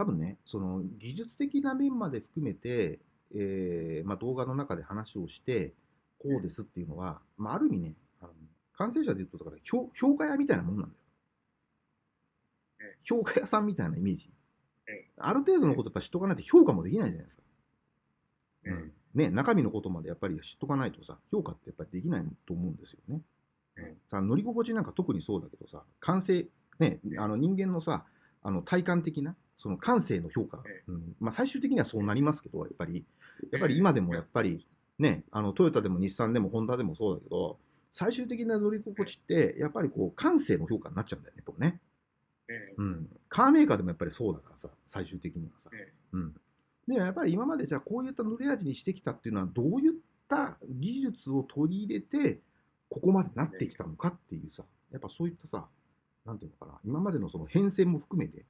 Speaker 1: 多分ね、その技術的な面まで含めて、えーまあ、動画の中で話をして、こうですっていうのは、まあ、ある意味ね、あの完成者で言うと、だから評評価屋みたいなもんなんだよ
Speaker 2: うん。
Speaker 1: 評価屋さんみたいなイメージ
Speaker 2: うん。
Speaker 1: ある程度のことやっぱ知っとかないと評価もできないじゃないですか。
Speaker 2: うん
Speaker 1: ね、中身のことまでやっぱり知っとかないとさ、評価ってやっぱりできないと思うんですよね。
Speaker 2: うん
Speaker 1: さ乗り心地なんか特にそうだけどさ、感性、ね、あの人間のさ、あの体感的な、その感性の評価、うん。まあ、最終的にはそうなりますけど、やっぱり、やっぱり今でもやっぱり、ね、あのトヨタでも日産でもホンダでもそうだけど、最終的な乗り心地って、やっぱりこう感性の評価になっちゃうんだよね、やっぱね。
Speaker 2: うん
Speaker 1: うん、カーメーカーでもやっぱりそうだからさ、最終的にはさ。うん、でやっぱり今までじゃあこういった塗れ味にしてきたっていうのはどういった技術を取り入れてここまでなってきたのかっていうさやっぱそういったさなんていうのかな今までのその変遷も含めて、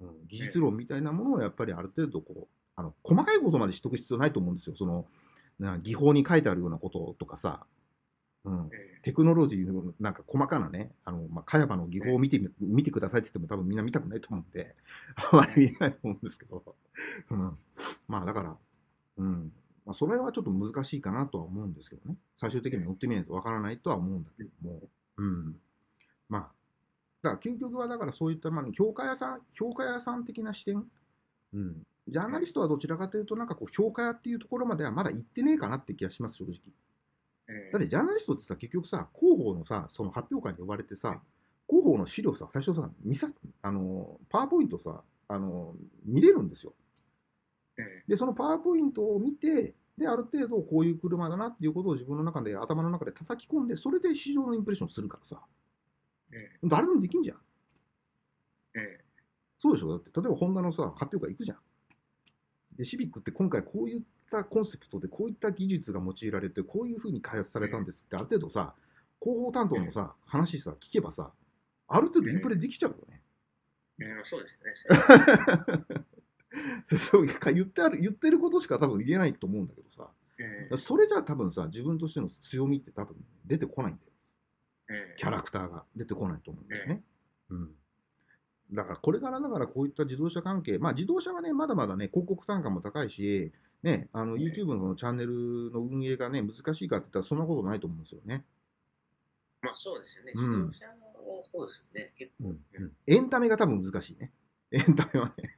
Speaker 1: うん、技術論みたいなものをやっぱりある程度こうあの細かいことまで知っとく必要ないと思うんですよそのな技法に書いてあるようなこととかさ、うん、テクノロジーのなんか細かなね、あの、まあ、茅場の技法を見てみ、見てくださいって言っても多分みんな見たくないと思うんで、あまり見ないと思うんですけど、うん。まあだから、うん。まあそれはちょっと難しいかなとは思うんですけどね。最終的に乗ってみないとわからないとは思うんだけども、うん。まあ、だから究極はだからそういった、まあ、評価屋さん、評価屋さん的な視点、うん。ジャーナリストはどちらかというと、なんかこう、評価屋っていうところまではまだ行ってねえかなって気がします、正直。だってジャーナリストってさ、結局さ、広報のさ、その発表会に呼ばれてさ、広報の資料さ、最初さ、見さあの、パワーポイントさ、あの、見れるんですよ。で、そのパワーポイントを見て、で、ある程度こういう車だなっていうことを自分の中で、頭の中で叩き込んで、それで市場のインプレッションするからさ、誰でもできんじゃん。そうでしょ？だって、例えばホンダのさ、発表会行くじゃん。で、シビックって今回こういったコンセプトで、こういった技術が用いられて、こういうふうに開発されたんですって、ある程度さ、広報担当のさ、話さ、聞けばさ、ある程度インプレできちゃうよね。
Speaker 2: うん、そうですね。<laughs>
Speaker 1: そうか言ってある言ってることしか多分言えないと思うんだけどさ、
Speaker 2: うん
Speaker 1: それじゃ多分さ、自分としての強みって多分出てこないんだよ。
Speaker 2: うん
Speaker 1: キャラクターが出てこないと思うんだよね。うん。だからこれからだからこういった自動車関係、まあ自動車はね、まだまだね、広告単価も高いし、ね、あの
Speaker 2: ん
Speaker 1: YouTube のチャンネルの運営がね、難しいかって言ったらそんなことないと思うんですよね。
Speaker 2: まあそうですよね。
Speaker 1: うん
Speaker 2: 自動車はそうですよね。結構、
Speaker 1: うんうん、エンタメが多分難しいね。エンタメはね、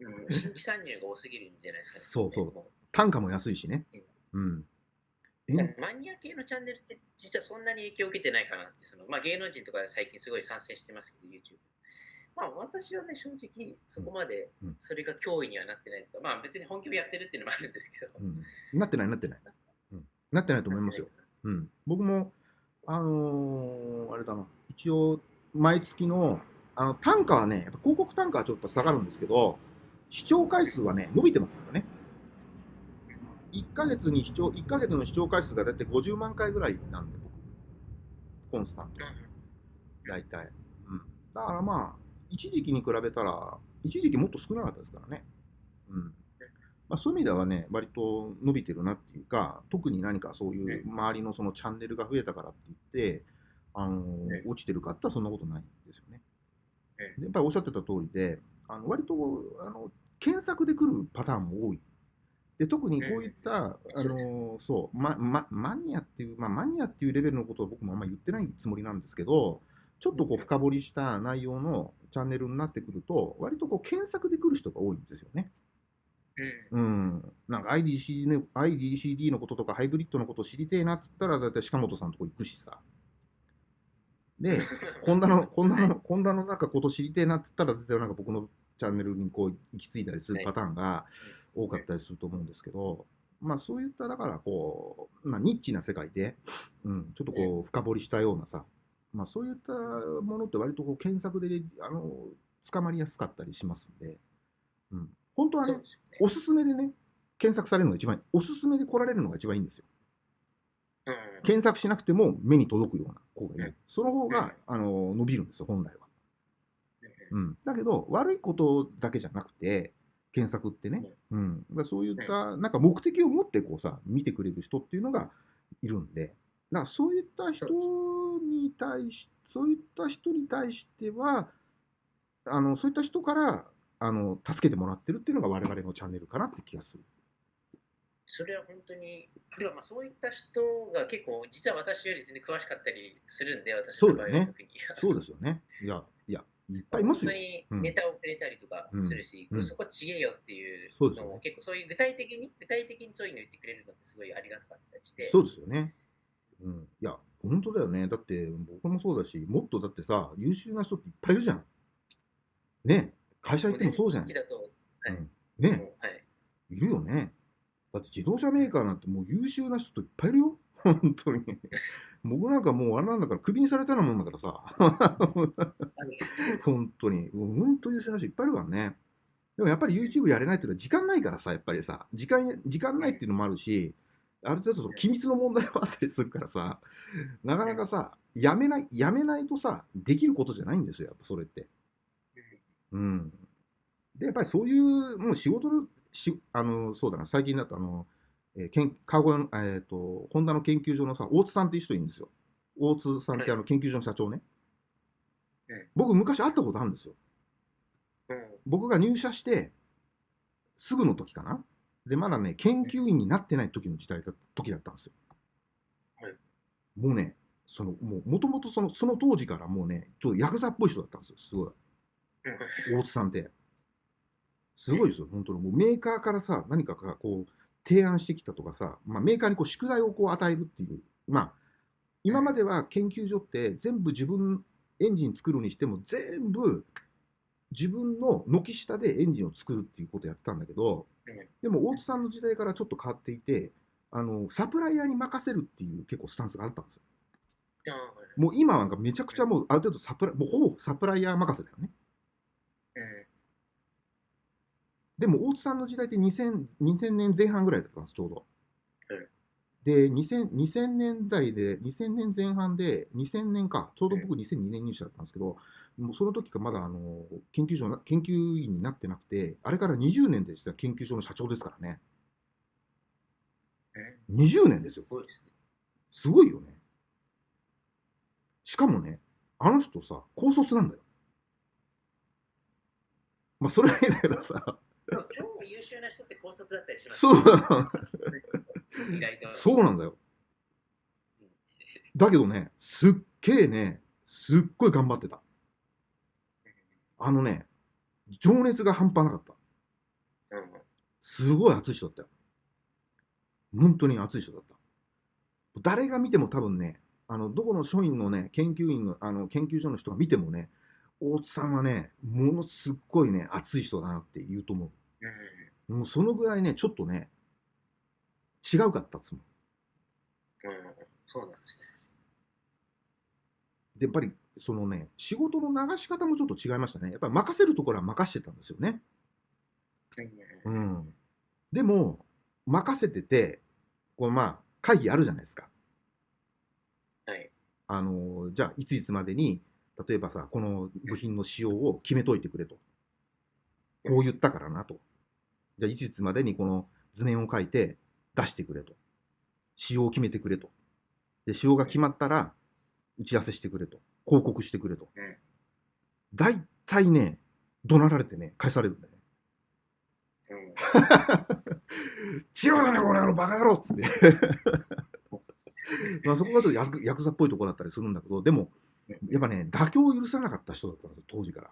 Speaker 2: うん新規参入が多すぎるんじゃないですかね。
Speaker 1: そうそう
Speaker 2: も
Speaker 1: 単価も安いしね。うん。
Speaker 2: マニア系のチャンネルって実はそんなに影響を受けてないかなってその、まあ、芸能人とかで最近すごい参戦してますけど YouTube まあ私はね正直そこまで
Speaker 1: うん。
Speaker 2: それが脅威にはなってないとか、まあ別に本気でやってるっていうのもあるんですけど、
Speaker 1: うん、なってない、なってない。うん、なってないと思いますよ。うん、僕も、あのーあれだな、一応、毎月の、あの単価はね、やっぱ広告単価はちょっと下がるんですけど、視聴回数はね、伸びてますからね。1ヶ月に視聴、1ヶ月の視聴回数がだいたい50万回ぐらいなんで、僕、コンスタント。大体。うん。だからまあ、一時期に比べたら、一時期もっと少なかったですからね。うん。まあ、そういう意味ではね、割と伸びてるなっていうか、特に何かそういう周りのそのチャンネルが増えたからって言って、あの
Speaker 2: え
Speaker 1: 落ちてるかってそんなことないんですよね。やっぱりおっしゃってた通りで、あの割とあの検索で来るパターンも多い。で特にこういった、あのそう、まま、マニアっていう、まあ、マニアっていうレベルのことは僕もあんまり言ってないつもりなんですけど、ちょっとこう深掘りした内容のチャンネルになってくると、割とこう検索で来る人が多いんですよね。
Speaker 2: うん
Speaker 1: うん。なんか IDCD の IDCD のこととかハイブリッドのこと知りてえなっつったら、だいたい鹿本さんのとこ行くしさ。で、ホンダの、ホンダの、ホンダのなんかこと知りてえなって言ったら、絶対なんか僕のチャンネルにこう行き着いたりするパターンが多かったりすると思うんですけど、まあそういった、だからこう、まあニッチな世界で、うん、ちょっとこう深掘りしたようなさ、まあそういったものって割とこう検索で、あの、捕まりやすかったりしますんで、うん。本当はね
Speaker 2: ね
Speaker 1: おすすめでね、検索されるのが一番いい。おすすめで来られるのが一番いいんですよ。
Speaker 2: うん
Speaker 1: 検索しなくても目に届くような方がいい
Speaker 2: うん。
Speaker 1: その方が、あの伸びるんですよ、本来は。うん、だけど、悪いことだけじゃなくて、検索ってね、うん、だそういった、なんか目的を持ってこうさ、見てくれる人っていうのがいるんで、だからそういった人に対し、そういった人に対しては、あのそういった人からあの助けてもらってるっていうのが我々のチャンネルかなって気がする。
Speaker 2: それは本当に、でもまあそういった人が結構、実は私より全然詳しかったりするんで、私の場合は特に。
Speaker 1: そうですよね。いや、いっぱいいますよ
Speaker 2: 本当。にネタをくれたりとかするし、
Speaker 1: うん
Speaker 2: そこちげえよっていうのを結構そういう具体的に、具体的にそういうの言ってくれるのってすごいありがたかったりして。
Speaker 1: そうですよね。うん。いや、本当だよね。だって、僕もそうだし、もっとだってさ、優秀な人っていっぱいいるじゃん。ね。会社行ってもそうじゃん
Speaker 2: はい
Speaker 1: うん、
Speaker 2: も
Speaker 1: ね。
Speaker 2: うはい。
Speaker 1: いるよね。だって自動車メーカーなんてもう優秀な人いっぱいいるよ。本当に。僕なんかもうあれなんだから、クビにされたようなもんだからさ。<laughs> 本当に。もう本当優秀な人いっぱいいるからね。でもやっぱり YouTube やれないっていうのは時間ないからさ、やっぱりさ、時間、時間ないっていうのもあるし、ある程度その機密の問題もあったりするからさ、なかなかさ、やめない、やめないとさ、できることじゃないんですよ、やっぱそれって。うん。で、やっぱりそういう、もう仕事の、しあの、そうだな、最近だと、あの、えー、けん川越の、えっ、と、ホンダの研究所のさ、大津さんっていう人いるんですよ。大津さんってあの研究所の社長ね。
Speaker 2: うん
Speaker 1: 僕、昔会ったことあるんですよ。
Speaker 2: うん
Speaker 1: 僕が入社して、すぐの時かな。で、まだね、研究員になってない時の時代だ時だったんですよ。
Speaker 2: はい
Speaker 1: もうね、その、もう、もとその、その当時からもうね、ちょっとヤクザっぽい人だったんですよ、すごい。大津さんって。すごいですよ、本当に。もうメーカーからさ、何かがこう、提案してきたとかさ、まあ、メーカーにこう宿題をこう与えるっていう。まあ、今までは研究所って全部自分、エンジン作るにしても全部自分の軒下でエンジンを作るっていうことをやってたんだけど
Speaker 2: うん、
Speaker 1: でも大津さんの時代からちょっと変わっていて、あのサプライヤーに任せるっていう結構スタンスがあったんですよ。もう今なんかめちゃくちゃもうある程度サプラもうほぼサプライヤー任せだよね。
Speaker 2: うん
Speaker 1: でも大津さんの時代って2000 2000年前半ぐらいだったんです、ちょうど
Speaker 2: はい。
Speaker 1: で2000、2000年代で、2000年前半で、2000年か、ちょうど僕2002年入社だったんですけど、もうその時からまだあの研究所な研究員になってなくて、あれから20年でした研究所の社長ですからね。
Speaker 2: うん
Speaker 1: 20年ですよ
Speaker 2: す。ごい
Speaker 1: よね。しかもね、あの人さ、高卒なんだよ。まあ、それはいいんだけどさ、
Speaker 2: 超優秀な人って高卒だったりします
Speaker 1: そう。そうなんだよ。
Speaker 2: うん
Speaker 1: だけどね、すっげえね、すっごい頑張ってた。あのね、情熱が半端なかった。
Speaker 2: うん
Speaker 1: すごい熱い人だったよ。本当に熱い人だった。誰が見ても多分ね、あのどこの署員のね、研究員のあの研究所の人が見てもね、大津さんはね、ものすっごいね、熱い人だなって言うと思
Speaker 2: う。
Speaker 1: もうそのぐらいね、ちょっとね、違うかったっつもん。
Speaker 2: うんそうなんですね。
Speaker 1: で、やっぱりそのね、仕事の流し方もちょっと違いましたね。やっぱり任せるところは任してたんですよね。
Speaker 2: うん
Speaker 1: うん。でも、任せてて、こうまあ、会議あるじゃないですか。
Speaker 2: はい。
Speaker 1: あのじゃあいついつまでに例えばさこの部品の仕様を決めといてくれと。こう言ったからなと。じゃあいつまでにこの図面を書いて出してくれと。仕様を決めてくれと。で仕様が決まったら打ち合わせしてくれと。報告してくれと。
Speaker 2: うん
Speaker 1: 大体ね怒鳴られてね返されるんだよね。
Speaker 2: うん。
Speaker 1: 違うだねこの野郎バカ野郎っつって。<laughs> まあそこがちょっとヤクヤクザっぽいところだったりするんだけどでもやっぱね妥協を許さなかった人だったんですよ当時から。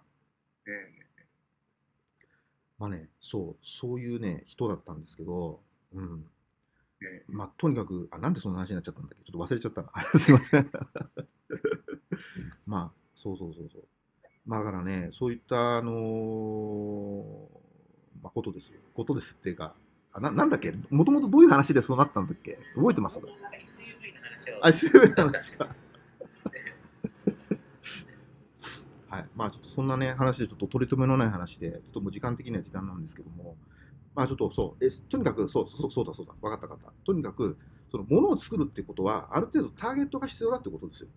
Speaker 2: うん
Speaker 1: まあねそうそういうね人だったんですけどうん。
Speaker 2: うん
Speaker 1: まあとにかくあなんでそんな話になっちゃったんだっけ？ちょっと忘れちゃったな。<laughs> すいません。<laughs> まあそうそうそうそう。まあだからねそういったあのーまあことですよ。ことですっていうかあななんだっけ？もともとどういう話でそうなったんだっけ？覚えてます？
Speaker 2: 僕もなんか SUV の話
Speaker 1: か。はい。まあちょっとそんなね、話でちょっと取り留めのない話で、ちょっともう時間的には時間なんですけども、まあちょっとそう、えとにかく、そう、そうそうだそうだ、分かった分かった。とにかく、そのものを作るってことは、ある程度ターゲットが必要だってことですよ。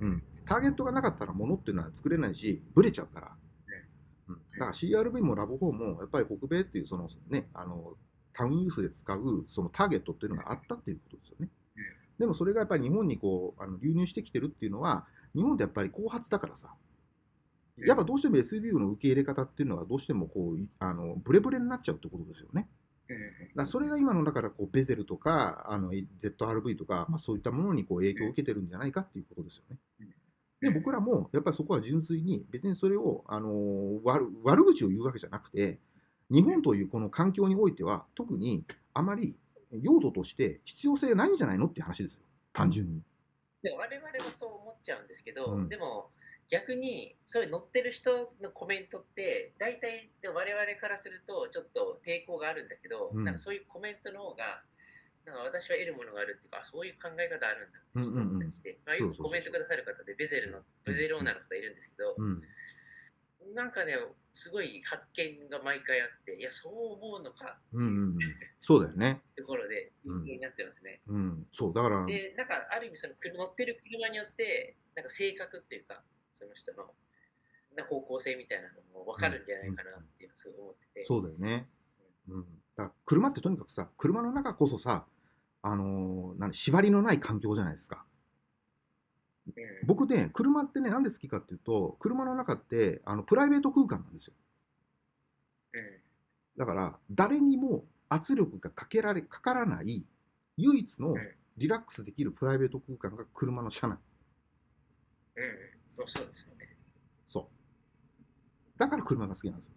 Speaker 2: うん
Speaker 1: うん。ターゲットがなかったらものっていうのは作れないし、ブレちゃうから。うん。だから CRV もラボ4も、やっぱり北米っていう、そのね、あの、タウンユースで使うそのターゲットっていうのがあったっていうことですよね。でもそれがやっぱり日本にこうあの流入してきてるっていうのは、日本ってやっぱり後発だからさ、やっぱどうしても SUV の受け入れ方っていうのはどうしてもこういあのブレブレになっちゃうってことですよね。
Speaker 2: うん
Speaker 1: だそれが今のだからこうベゼルとかあの ZRV とか、まあ、そういったものにこう影響を受けてるんじゃないかっていうことですよね
Speaker 2: うん。
Speaker 1: で、僕らもやっぱりそこは純粋に、別にそれを、あのー悪悪口を言うわけじゃなくて、日本というこの環境においては、特にあまり用途として必要性ないんじゃないのって話ですよ、単純に。
Speaker 2: で我々もそう思っちゃうんですけど、
Speaker 1: うん。
Speaker 2: でも逆にそういう載ってる人のコメントって大体で我々からするとちょっと抵抗があるんだけど、
Speaker 1: うん。
Speaker 2: なんかそういうコメントの方がなんか私は得るものがあるっていうかあそういう考え方あるんだってちょっと思ったりして、まあ、よくコメントくださる方でベゼルのベゼルオーナーの方いるんですけど、
Speaker 1: うん。
Speaker 2: なんかねすごい発見が毎回あっていやそう思うのか
Speaker 1: うんうんうん。そうだよね。<laughs>
Speaker 2: ところで
Speaker 1: うん
Speaker 2: 人気になってますね。
Speaker 1: うん。そう、だから、
Speaker 2: で、なんかある意味その乗ってる車によって、なんか性格っていうか、その人のな方向性みたいなのも分かるんじゃないかなっていうのをすごい思ってて。
Speaker 1: そうだよね。うん。だから車ってとにかくさ、車の中こそさ、あのー何縛りのない環境じゃないですか。
Speaker 2: うん
Speaker 1: 僕ね、車ってね、なんで好きかっていうと、車の中ってあのプライベート空間なんですよ。
Speaker 2: うん
Speaker 1: だから、誰にも圧力がかけられかからない、唯一の
Speaker 2: ん
Speaker 1: リラックスできるプライベート空間が車の車内。
Speaker 2: うん、そうですよね。
Speaker 1: そう。だから車が好きなんですよ。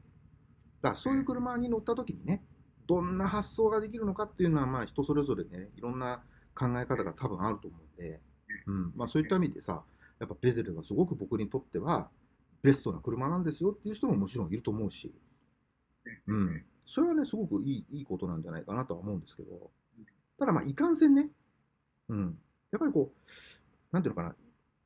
Speaker 1: だからそういう車に乗った時にね、どんな発想ができるのかっていうのは、まあ人それぞれね、いろんな考え方が多分あると思うんで、うん、まあそういった意味でさ、やっぱベゼルがすごく僕にとってはベストな車なんですよっていう人ももちろんいると思うし、うん、それはね、すごくいいいいことなんじゃないかなとは思うんですけど、ただまあいかんせんね、うん、やっぱりこう、なんていうのかな、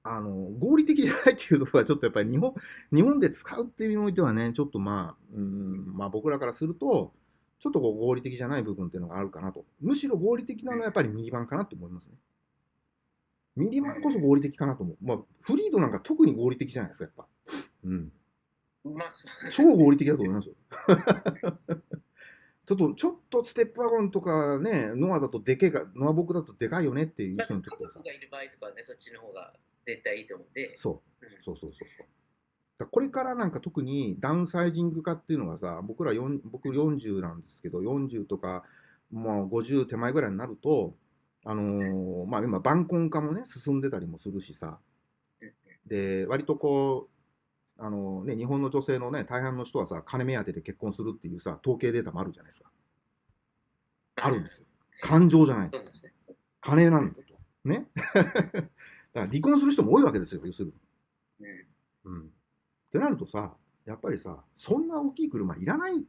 Speaker 1: あの合理的じゃないっていうところはちょっとやっぱり日本日本で使うっていう意味においてはね、ちょっとまあ、うんまあ、僕らからすると、ちょっとこう合理的じゃない部分っていうのがあるかなと。むしろ合理的なのはやっぱりミニバンかなと思いますね。ミニバンこそ合理的かなと思う。まあ、フリードなんか特に合理的じゃないですか、やっぱ。うん。
Speaker 2: まあ、そう
Speaker 1: 超合理的だと思いますよ。<laughs> ちょっと、ちょっとステップワゴンとかね、ノアだとでけえか、ノア僕だとでかいよねっていう人の時
Speaker 2: 家族、がいる場合とかはね、そっちの方が絶対いいと思うんで、
Speaker 1: そう。
Speaker 2: うん
Speaker 1: そうそうそうそう。だこれからなんか特にダウンサイジング化っていうのがさ、僕ら4僕40なんですけど、40とか、もう50手前ぐらいになると、あのーまあ今、晩婚化もね、進んでたりもするしさ、で、割とこう、あのね、日本の女性のね、大半の人はさ、金目当てで結婚するっていうさ、統計データもあるじゃないですか。あるんですよ。感情じゃない。金なんだと。ね？<laughs> だから離婚する人も多いわけですよ、要するに。
Speaker 2: うん
Speaker 1: うん。ってなるとさ、やっぱりさ、そんな大きい車いらない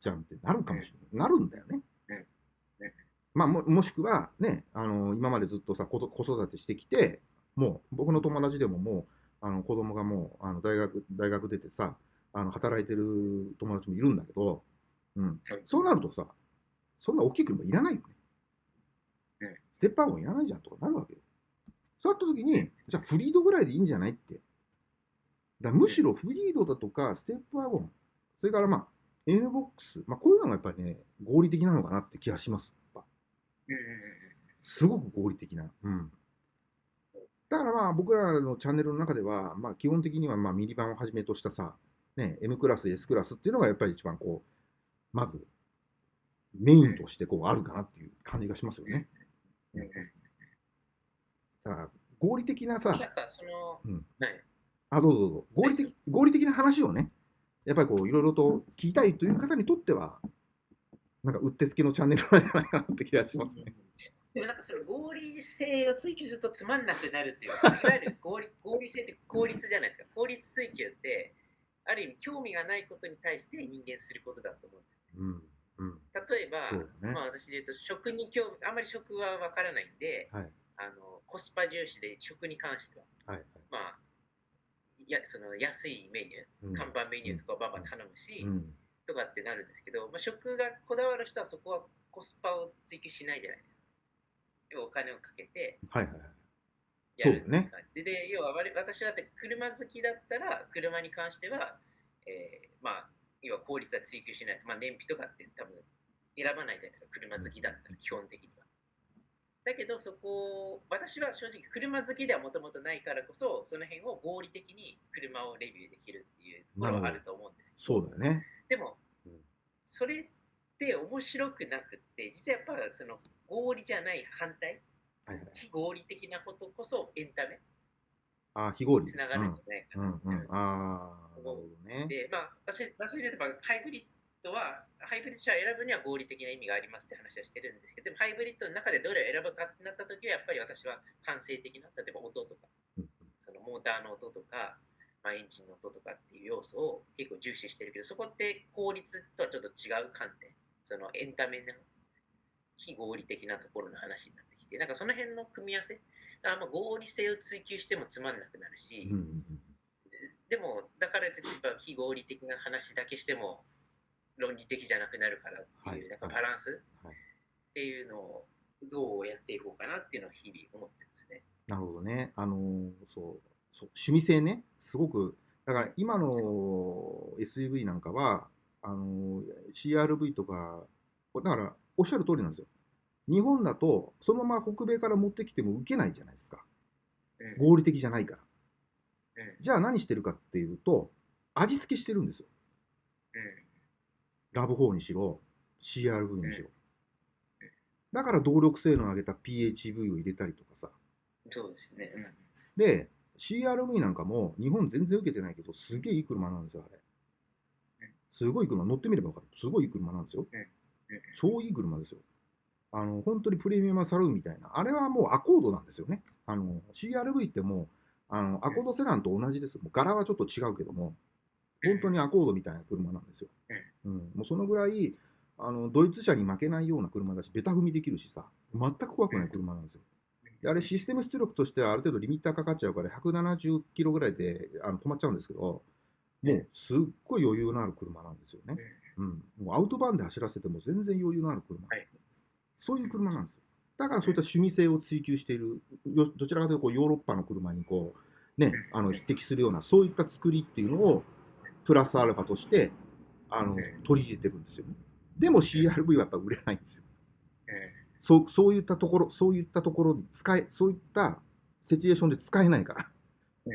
Speaker 1: じゃんってなるかもしれない。なるんだよね。まあも、もしくはね、あの今までずっとさ、子子育てしてきて、もう僕の友達でももう、あの子供がもうあの大学大学出てさ、あの働いてる友達もいるんだけど、うん、そうなるとさ、そんな大きい車いらないよね。
Speaker 2: うん
Speaker 1: ステップワゴンいらないじゃんとかなるわけよ。そうなった時に、じゃあフリードぐらいでいいんじゃないって。だむしろフリードだとか、ステップワゴン、それからまあ、N ボックス、まあこういうのがやっぱりね、合理的なのかなって気がします。すごく合理的な。うん。だからまあ僕らのチャンネルの中では、まあ基本的にはまあミニバンをはじめとしたさ、ね、M クラス、S クラスっていうのがやっぱり一番こう、まずメインとしてこうあるかなっていう感じがしますよね。だから合理的なさ、あ、どうぞどうぞ。合理的合理的な話をね、やっぱりこういろいろと聞きたいという方にとっては、なんかうってつけのチャンネルなんじゃないかなって気がしますね。
Speaker 2: でもなんかその合理性を追求するとつまんなくなるっていういわゆる合理 <laughs> 合理性って効率じゃないですか。効率追求って、ある意味興味がないことに対して人間することだと思うんですよ。
Speaker 1: うん。うん。
Speaker 2: 例えば、
Speaker 1: ね
Speaker 2: まあ私で言うと食に興味、あんまり食はわからないんで、
Speaker 1: はい。
Speaker 2: あのコスパ重視で食に関しては、
Speaker 1: はい。
Speaker 2: まあ、いやその安いメニュー、
Speaker 1: うん
Speaker 2: 看板メニューとかをバンバン頼むし、
Speaker 1: うん。
Speaker 2: とかってなるんですけど、まあ、食がこだわる人はそこはコスパを追求しないじゃないですか。要はお金をかけて
Speaker 1: はいはいはい。
Speaker 2: やる
Speaker 1: ね
Speaker 2: って感じで、で要は私だって車好きだったら、車に関しては、えーまあ、要は効率は追求しないと、まあ、燃費とかって多分選ばないじゃないですか、車好きだったら基本的には。だけど、そこを、私は正直車好きではもともとないからこそ、その辺を合理的に車をレビューできるっていうところはあると思うんですけど
Speaker 1: そうだよね。
Speaker 2: でも、
Speaker 1: うん。
Speaker 2: それって面白くなくって、実はやっぱその合理じゃない反対、
Speaker 1: はいはい。
Speaker 2: 非合理的なことこそエンタメ？
Speaker 1: ああ、非合理。
Speaker 2: つながるんじゃないかな。
Speaker 1: うん。うね。
Speaker 2: で、まあ、私私で言えばハイブリッドは、ハイブリッド車を選ぶには合理的な意味がありますって話はしてるんですけど、でもハイブリッドの中でどれを選ぶかってなった時は、やっぱり私は感性的な、例えば音とか、
Speaker 1: うん。
Speaker 2: そのモーターの音とか、まあ、エンジンの音とかっていう要素を結構重視してるけど、そこって効率とはちょっと違う観点、そのエンタメの非合理的なところの話になってきて、なんかその辺の組み合わせ、あんま合理性を追求してもつまんなくなるし、でも、だからといってやっぱ非合理的な話だけしても論理的じゃなくなるからっていう、
Speaker 1: はい。
Speaker 2: なんかバランス
Speaker 1: はい。
Speaker 2: っていうのをどうやっていこうかなっていうのは日々思ってますね。
Speaker 1: なるほどね。あのーそう、そう趣味性ね、すごく、だから今の SUV なんかは、あのー CRV とか、だからおっしゃる通りなんですよ。日本だと、そのまま北米から持ってきても受けないじゃないですか。
Speaker 2: うん
Speaker 1: 合理的じゃないから。
Speaker 2: うん
Speaker 1: じゃあ何してるかっていうと、味付けしてるんですよ。ラブ4にしろ、CRV にしろ。だから動力性能を上げた PHV を入れたりとかさ。
Speaker 2: うん、そうですね。うん
Speaker 1: で、CRV なんかも日本全然受けてないけど、すげえいい車なんですよ、あれ
Speaker 2: うん。
Speaker 1: すごい車、乗ってみれば分かる。すごいいい車なんですよ。超いい車ですよ。あの、本当にプレミアムサルーンみたいな。あれはもうアコードなんですよね。あの、CRV ってもう、あの、アコードセダンと同じです。もう柄はちょっと違うけども、本当にアコードみたいな車なんですよ。うん。もうそのぐらい、あの、ドイツ車に負けないような車だし、ベタ踏みできるしさ、全く怖くない車なんですよ。であれ、システム出力としてはある程度リミッターかかっちゃうから、170キロぐらいであの止まっちゃうんですけど、もうすっごい余裕のある車なんですよね。うん。もうアウトバーンで走らせても全然余裕のある車。
Speaker 2: はい。
Speaker 1: そういう車なんですよ。だからそういった趣味性を追求している、よどちらかというとこうヨーロッパの車にこう、ね、あの匹敵するような、そういった作りっていうのを、プラスアルファとしてあの取り入れてるんですよね。でも CRV はやっぱ売れないんですよ。そうそういったところ、そういったところに使え、そういったシチュエーションで使えないから。
Speaker 2: う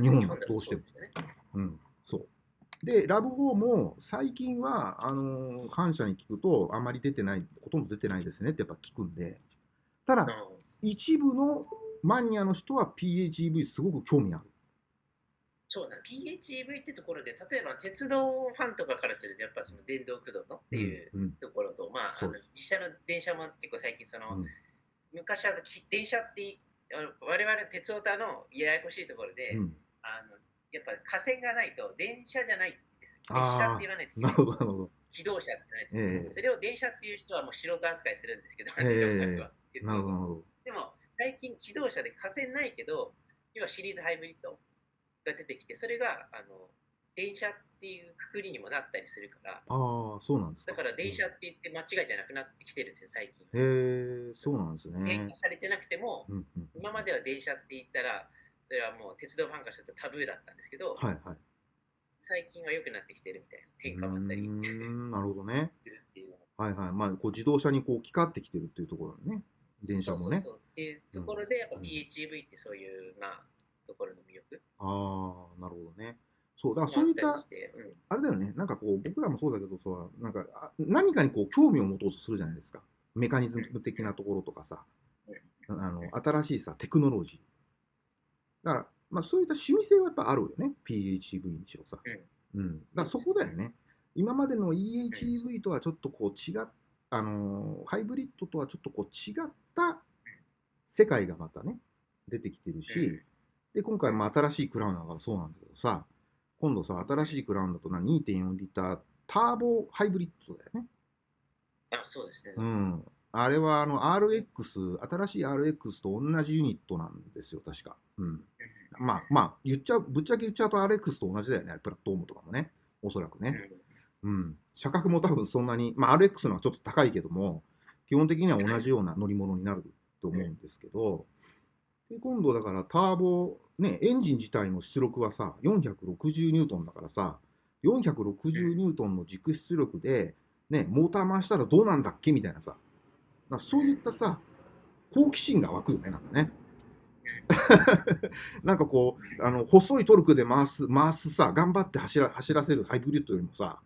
Speaker 2: ん
Speaker 1: 日本
Speaker 2: だと
Speaker 1: どうしても
Speaker 2: そですね
Speaker 1: うん、そう。で、ラブ4も最近は、あのー反社に聞くと、あんまり出てない、ほとんど出てないですねってやっぱ聞くんで、ただ、一部のマニアの人は PHEV すごく興味ある。
Speaker 2: そうだ、PHEV ってところで、例えば鉄道ファンとかからすると、やっぱその電動駆動のっていう
Speaker 1: うんうん。
Speaker 2: ところと、まあ、あの
Speaker 1: そうです。
Speaker 2: 実車の電車も結構最近その、
Speaker 1: うん。
Speaker 2: 昔はき電車って我々鉄オタのややこしいところで、
Speaker 1: うん。
Speaker 2: あのやっぱ架線がないと電車じゃないんです。よ。
Speaker 1: あー。
Speaker 2: 列車って言わないと。機動車って言わないと
Speaker 1: ええ。
Speaker 2: それを電車っていう人はもう素人扱いするんですけど、
Speaker 1: ええ
Speaker 2: 感覚は鉄
Speaker 1: なるほど。
Speaker 2: でも最近機動車で架線ないけど、要はシリーズハイブリッドが出てきて、それがあの電車っていうくくりにもなったりするから、
Speaker 1: ああ、そうなんですか。
Speaker 2: だから電車って言って間違いじゃなくなってきてるんですよ、最近。
Speaker 1: へえ、そうなんです
Speaker 2: 電
Speaker 1: ね
Speaker 2: 化。されてなくても、
Speaker 1: うんうん、
Speaker 2: 今までは電車って言ったら、それはもう鉄道ファンからするとタブーだったんですけど、
Speaker 1: はいはい。
Speaker 2: 最近は良くなってきてるみたいな変化もあったり
Speaker 1: なるほどね。はいはい。まあ、こう自動車にこう置き換わってきてるっていうところにね。電車もね
Speaker 2: そうそうそうっていうところで、やっぱ
Speaker 1: うん
Speaker 2: PHEV ってそういう、まあ、ところの魅力
Speaker 1: ああ、なるほどね。そう、だ
Speaker 2: も
Speaker 1: からそういった
Speaker 2: あ
Speaker 1: れだよね、なんかこう、僕らもそうだけどさ、なんかあ何かにこう興味を持とうとするじゃないですか。メカニズム的なところとかさ、あの新しいさ、テクノロジー。だから、まあ、そういった趣味性はやっぱあるよね、PHEV にしろさ。うん。だからそこだよね。今までの EHEV とはちょっとこう違っあのーハイブリッドとはちょっとこう違った世界がまたね、出てきてるし、で、今回も新しいクラウンだからそうなんだけどさ、今度さ、新しいクラウンだとな2.4リッターターボハイブリッドだよね。
Speaker 2: あ、そうですね。
Speaker 1: うん。あれはあの RX、新しい RX と同じユニットなんですよ、確か。うん。まあまあ、言っちゃう、ぶっちゃけ言っちゃうと RX と同じだよね、プラットフォームとかもね。おそらくね。うん。車格も多分そんなに、まあ RX のはちょっと高いけども、基本的には同じような乗り物になると思うんですけど、で今度だからターボ、ね、エンジン自体の出力はさ、460ニュートンだからさ、460ニュートンの軸出力で、ね、モーター回したらどうなんだっけみたいなさ、なんかそういったさ、好奇心が湧くよね、なんかね。<laughs> なんかこう、あの細いトルクで回す、回すさ、頑張って走ら走らせるハイブリッドよりもさ、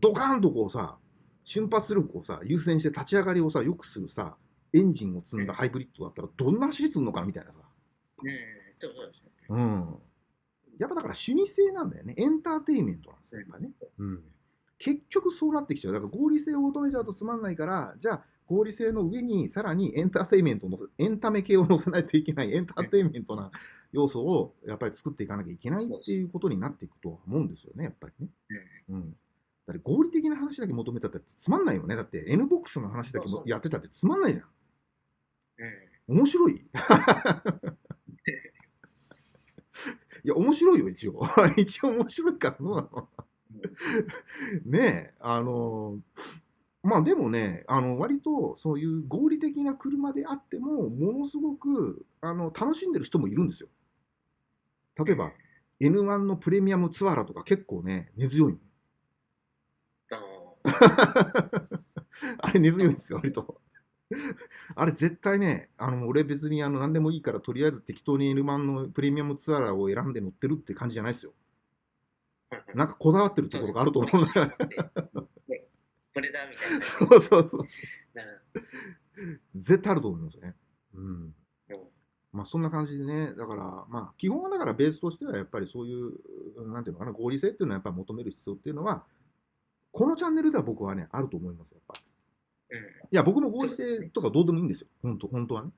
Speaker 1: ドカーンとこうさ、瞬発力をさ、優先して立ち上がりをさ、良くするさ、エンジンを積んだハイブリッドだったら、どんな走りするのかなみたいなさ。
Speaker 2: うん、そうそうですね。
Speaker 1: うん。やっぱだから主義性なんだよね。エンターテインメントなんですよ、やっぱね。うん。結局そうなってきちゃう。だから合理性を求めちゃうとつまんないから、じゃあ合理性の上にさらにエンターテインメントのせ、エンタメ系を載せないといけない、エンターテインメントな要素をやっぱり作っていかなきゃいけないっていうことになっていくとは思うんですよね、やっぱりね。うん。だって合理的な話だけ求めたってつまんないよね。だって N ボックスの話だけやってたってつまんないじゃん。面白いいや、面白いよ、一応。<laughs> 一応面白いからどうなのねえ、あの、まあでもね、あの割とそういう合理的な車であっても、ものすごくあの楽しんでる人もいるんですよ。例えば、N1 のプレミアムツアラとか結構ね、根強いの。
Speaker 2: あ <laughs>
Speaker 1: あれ根強いんですよ、割と。あれ絶対ね、あの俺別にあの何でもいいから、とりあえず適当に N1 のプレミアムツアラを選んで乗ってるって感じじゃないですよ。
Speaker 2: ー
Speaker 1: なんかこだわってるところがあると思うんだよ。
Speaker 2: ねこれだみたいな。
Speaker 1: そうそうそう。
Speaker 2: な
Speaker 1: 絶対あると思いますね。うん。
Speaker 2: うん
Speaker 1: まあそんな感じでね、だから、まあ基本はだからベースとしてはやっぱりそういう、なんていうのかな、合理性っていうのはやっぱり求める必要っていうのは、このチャンネルでは僕はね、あると思います、やっぱ。
Speaker 2: うん
Speaker 1: いや、僕も合理性とかどうでもいいんですよ。本当本当はね。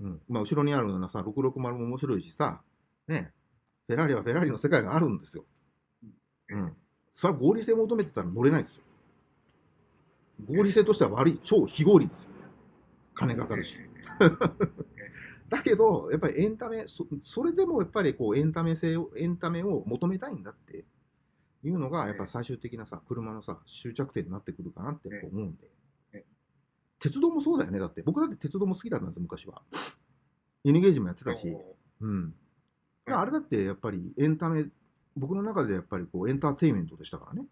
Speaker 2: うん
Speaker 1: うん。まあ後ろにあるようなさ、660も面白いしさ、ね、フェラーリはフェラーリの世界があるんですよ。うん。それは合理性求めてたら乗れないですよ。合理性としては悪い、超非合理ですよ。金かかるし。<laughs> だけど、やっぱりエンタメ、そそれでもやっぱりこうエンタメ性を、エンタメを求めたいんだっていうのが、やっぱ最終的なさ、車のさ、終着点になってくるかなって思うんで
Speaker 2: うん。
Speaker 1: 鉄道もそうだよね、だって。僕だって鉄道も好きだったんですよ、昔は。N ゲージもやってたし。うん。あれだってやっぱりエンタメ、僕の中でやっぱりこうエンターテインメントでしたからね。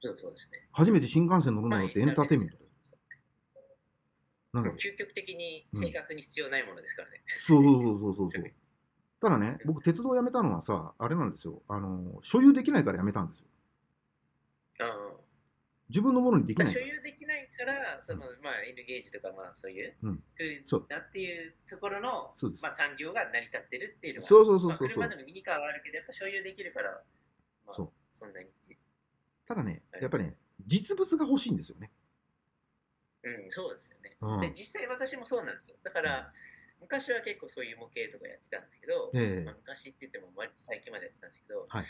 Speaker 2: そうそうですね。
Speaker 1: 初めて新幹線乗るのだってエンターテインメントだよ。なんだ
Speaker 2: 究極的に生活に必要ないものですからね。
Speaker 1: そうそうそうそうそう。<laughs> ただね、僕、鉄道を辞めたのはさ、あれなんですよ。あの、所有できないから辞めたんですよ。
Speaker 2: ああ
Speaker 1: 自分のものにできない
Speaker 2: 所
Speaker 1: から。
Speaker 2: 有できないから、そのまあ N ゲージとかまあそういう、
Speaker 1: うん
Speaker 2: 風
Speaker 1: そう
Speaker 2: だっていうところの
Speaker 1: そうです
Speaker 2: まあ産業が成り立ってるっていうのが、
Speaker 1: そうそうそうそう
Speaker 2: まあ、車でもミニカーはあるけど、やっぱ所有できるから、まあ、
Speaker 1: そう
Speaker 2: そんなにって。
Speaker 1: ただね、
Speaker 2: はい
Speaker 1: やっぱね、実物が欲しいんですよね。
Speaker 2: うん、そうですよね。
Speaker 1: うん
Speaker 2: で実際私もそうなんですよ。だから、昔は結構そういう模型とかやってたんですけど、
Speaker 1: ええ。
Speaker 2: まあ、昔って言っても割と最近までやってたんですけど、
Speaker 1: はい。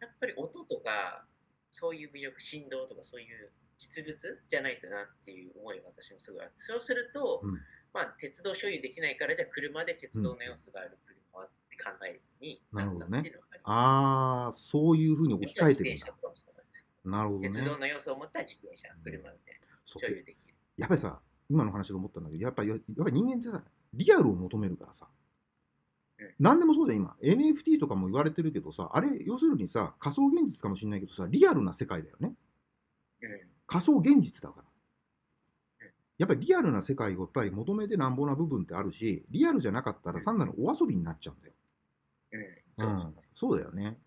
Speaker 2: やっぱり音とか、そういう魅力、振動とかそういう実物じゃないとなっていう思いが私もすごいあって、そうすると、
Speaker 1: うん。
Speaker 2: まあ、鉄道所有できないから、じゃあ車で鉄道の要素がある車はって考えになったっていうのがあります。
Speaker 1: ああ、そういうふうに置き換えてるんだ。
Speaker 2: なんです。よ
Speaker 1: なるほどね。
Speaker 2: 鉄道の要素を持った自転車、車みたいな、
Speaker 1: そう。
Speaker 2: 所有できる。
Speaker 1: やっぱりさ、今の話で思ったんだけど、やっぱりやっぱり人間ってさ、リアルを求めるからさ
Speaker 2: うん、
Speaker 1: 何でもそうだよ、今。NFT とかも言われてるけどさ、あれ、要するにさ、仮想現実かもしれないけどさ、リアルな世界だよね。
Speaker 2: うん
Speaker 1: 仮想現実だから
Speaker 2: うん。
Speaker 1: やっぱりリアルな世界をやっぱり求めてなんぼな部分ってあるし、リアルじゃなかったら単なるお遊びになっちゃうんだよ。
Speaker 2: うん、
Speaker 1: うん、そうだよね。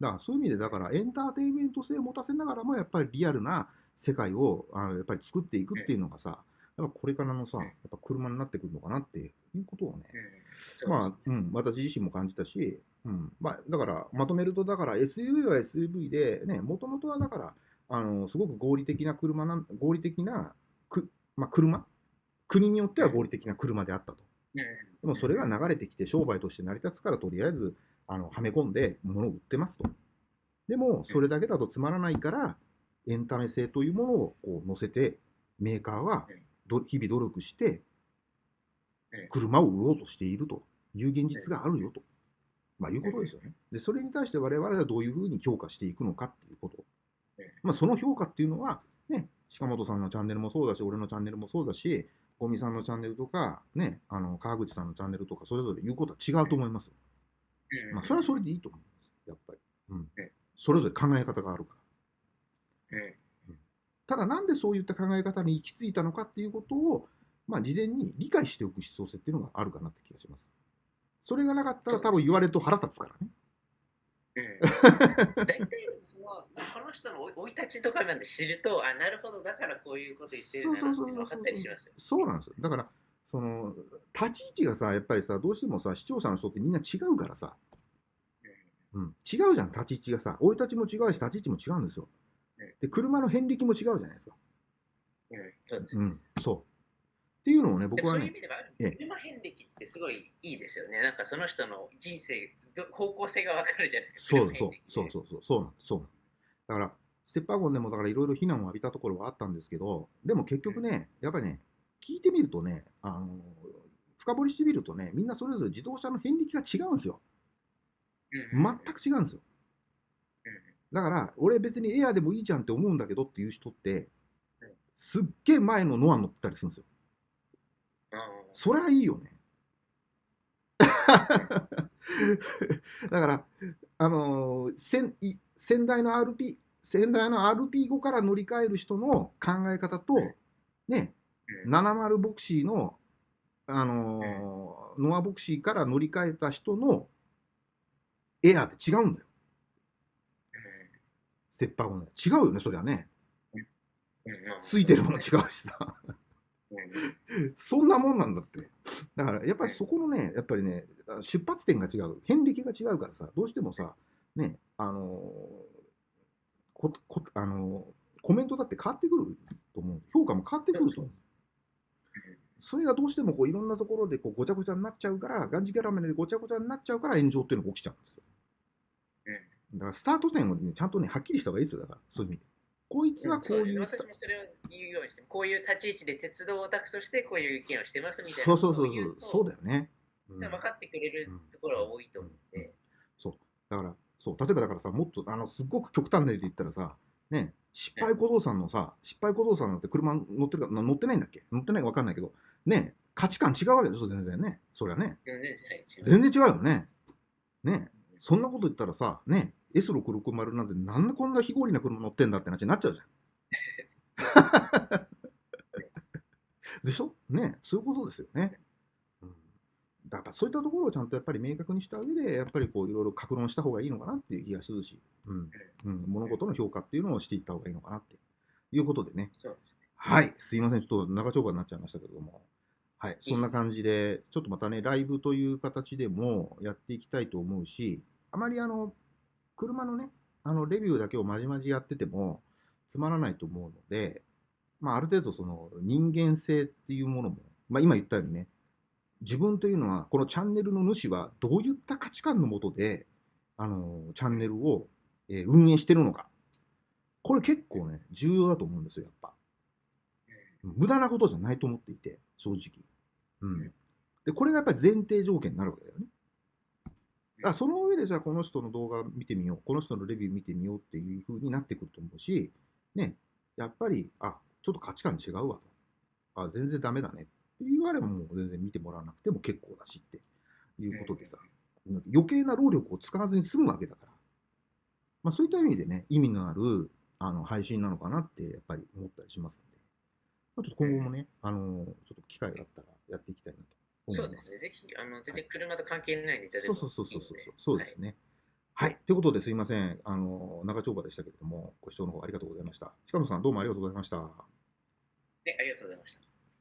Speaker 1: だからそういう意味で、だからエンターテインメント性を持たせながらも、やっぱりリアルな世界をあのやっぱり作っていくっていうのがさ、やっぱこれからのさ、
Speaker 2: うん。
Speaker 1: やっぱ車になってくるのかなっていうことをね、
Speaker 2: うん。
Speaker 1: まあ、うん、私自身も感じたし、うん、まあ、だから、まとめると、だから SUV は SUV で、ね、もともとはだから、あの、すごく合理的な車なん、合理的な、く、まあ、車？国によっては合理的な車であったと。
Speaker 2: うん。
Speaker 1: でもそれが流れてきて商売として成り立つから、とりあえず、あの、はめ込んで物を売ってますと。でも、それだけだとつまらないから、エンタメ性というものをこう乗せて、メーカーはど日々努力して
Speaker 2: うん、
Speaker 1: 車を売ろうとしているという現実があるよと。まあ、いうことですよね。で、それに対して我々はどういうふうに評価していくのかっていうこと
Speaker 2: うん。
Speaker 1: まあ、その評価っていうのは、ね、鹿本さんのチャンネルもそうだし、俺のチャンネルもそうだし、ゴミさんのチャンネルとか、ね、あの川口さんのチャンネルとか、それぞれ言うことは違うと思いますまあ、それはそれでいいと思います。やっぱり。うん
Speaker 2: うん。
Speaker 1: それぞれ考え方があるから。
Speaker 2: うん
Speaker 1: ただ、なんでそういった考え方に行き着いたのかっていうことを、まあ、事前に理解しておく必要性っていうのがあるかなって気がします。それがなかったら多分言われると腹立つからね。
Speaker 2: うん <laughs> 大体そのこの人の生い立ちとかなんで知るとあなるほどだからこういうこと言ってるんだなって分かったりしますよ。
Speaker 1: そうなんですよ。だから、その、立ち位置がさ、やっぱりさ、どうしてもさ、視聴者の人ってみんな違うからさ、うん、違うじゃん、立ち位置がさ。生い立ちも違うし、立ち位置も違うんですよ
Speaker 2: うん。
Speaker 1: で、車の遍歴も違うじゃないですか。
Speaker 2: うん、うん、そう。
Speaker 1: っていうのをね、
Speaker 2: でもそういう意
Speaker 1: 僕はね、
Speaker 2: 味ではある
Speaker 1: ええ
Speaker 2: 車遍歴ってすごいいいですよね。なんかその人の人生、ど方向性がわかるじゃないですか。
Speaker 1: そうそうそうそうそうそうなんそうだからステップワゴンでもだからいろいろ非難を浴びたところはあったんですけどでも結局ねやっぱりね聞いてみるとねあの深掘りしてみるとねみんなそれぞれ自動車の遍歴が違うんですよ
Speaker 2: うん
Speaker 1: 全く違うんですよ
Speaker 2: うん
Speaker 1: だから俺別にエアーでもいいじゃんって思うんだけどっていう人って
Speaker 2: うん。
Speaker 1: すっげえ前のノア乗ってたりするんですよ。そりゃいいよね。<laughs> だから、あのー先い先代の RP、先代の RP5 から乗り換える人の考え方と、ね、
Speaker 2: うん。
Speaker 1: 70ボクシーの、あのーノアボクシーから乗り換えた人のエアーって違うんだよ。ステッパーもね。違うよね、そりゃね。ついてるもの違うしさ。
Speaker 2: うん
Speaker 1: そんなもんなんだって。だから、やっぱりそこのね、やっぱりね、出発点が違う、遍歴が違うからさ、どうしてもさ、ね、あのーここあのーコメントだって変わってくると思う。評価も変わってくると思う。それがどうしてもこういろんなところでこうごちゃごちゃになっちゃうから、がんじキャラメルでごちゃごちゃになっちゃうから炎上っていうのが起きちゃうんですよ。だからスタート点を、ね、ちゃんとね、はっきりした方がいいですよ、だから、そういう意味で。こいつはこういうスタ
Speaker 2: 私もそれを言うようにして、こういう立ち位置で鉄道オタクとしてこういう意見をしてますみたいな
Speaker 1: そうそうそうそうそうだよね。うん
Speaker 2: 分かってくれるところは多いと思うんで、
Speaker 1: そう。だから、そう、例えばだからさ、もっと、あの、すっごく極端な例で言ったらさ、ね、失敗小僧さんのさ、失敗小僧さんなんて車乗ってるか、な乗ってないんだっけ？乗ってないか分かんないけど、ね、価値観違うわけですよ、全然ね。そりゃね。
Speaker 2: 全然はい違う
Speaker 1: 全然違うよね。ね。そんなこと言ったらさ、ね、S660 なんてなんでこんな非合理な車乗ってんだって話になっちゃうじゃん。<laughs> でしょ？ね、そういうことですよね。うん、だからそういったところをちゃんとやっぱり明確にした上で、やっぱりこういろいろ格論した方がいいのかなっていう気がするし、うん。うん、物事の評価っていうのをしていった方がいいのかなっていうことでね。はい、すいません、ちょっと長丁場になっちゃいましたけれども、はい、そんな感じで、ちょっとまたね、ライブという形でもやっていきたいと思うし、あまりあの、車のね、あの、レビューだけをまじまじやっててもつまらないと思うので、まあ、ある程度その人間性っていうものも、まあ、今言ったようにね、自分というのは、このチャンネルの主はどういった価値観のもとで、あの、チャンネルを、えー運営してるのか。これ結構ね、重要だと思うんですよ、やっぱ。無駄なことじゃないと思っていて、正直。うん。で、これがやっぱり前提条件になるわけだよね。だからその上で、じゃあこの人の動画見てみよう、この人のレビュー見てみようっていう風になってくると思うし、ね、やっぱり、あ、ちょっと価値観違うわと。あ、全然ダメだねって言わればもう全然見てもらわなくても結構だしっていうことでさ、余計な労力を使わずに済むわけだから。まあそういった意味でね、意味のあるあの配信なのかなってやっぱり思ったりしますので、まあ、ちょっと今後もね、あのちょっと機会があったらやっていきたいなと。
Speaker 2: そうですね、ぜひ、あの全然車と関係ないネタでも
Speaker 1: そうそうそうそうそう
Speaker 2: いいので
Speaker 1: そうですね。はい。ということですいません。あの、長丁場でしたけれども、ご視聴の方ありがとうございました。近野さん、どうもありがとうございました。
Speaker 2: はいでありがとうございました。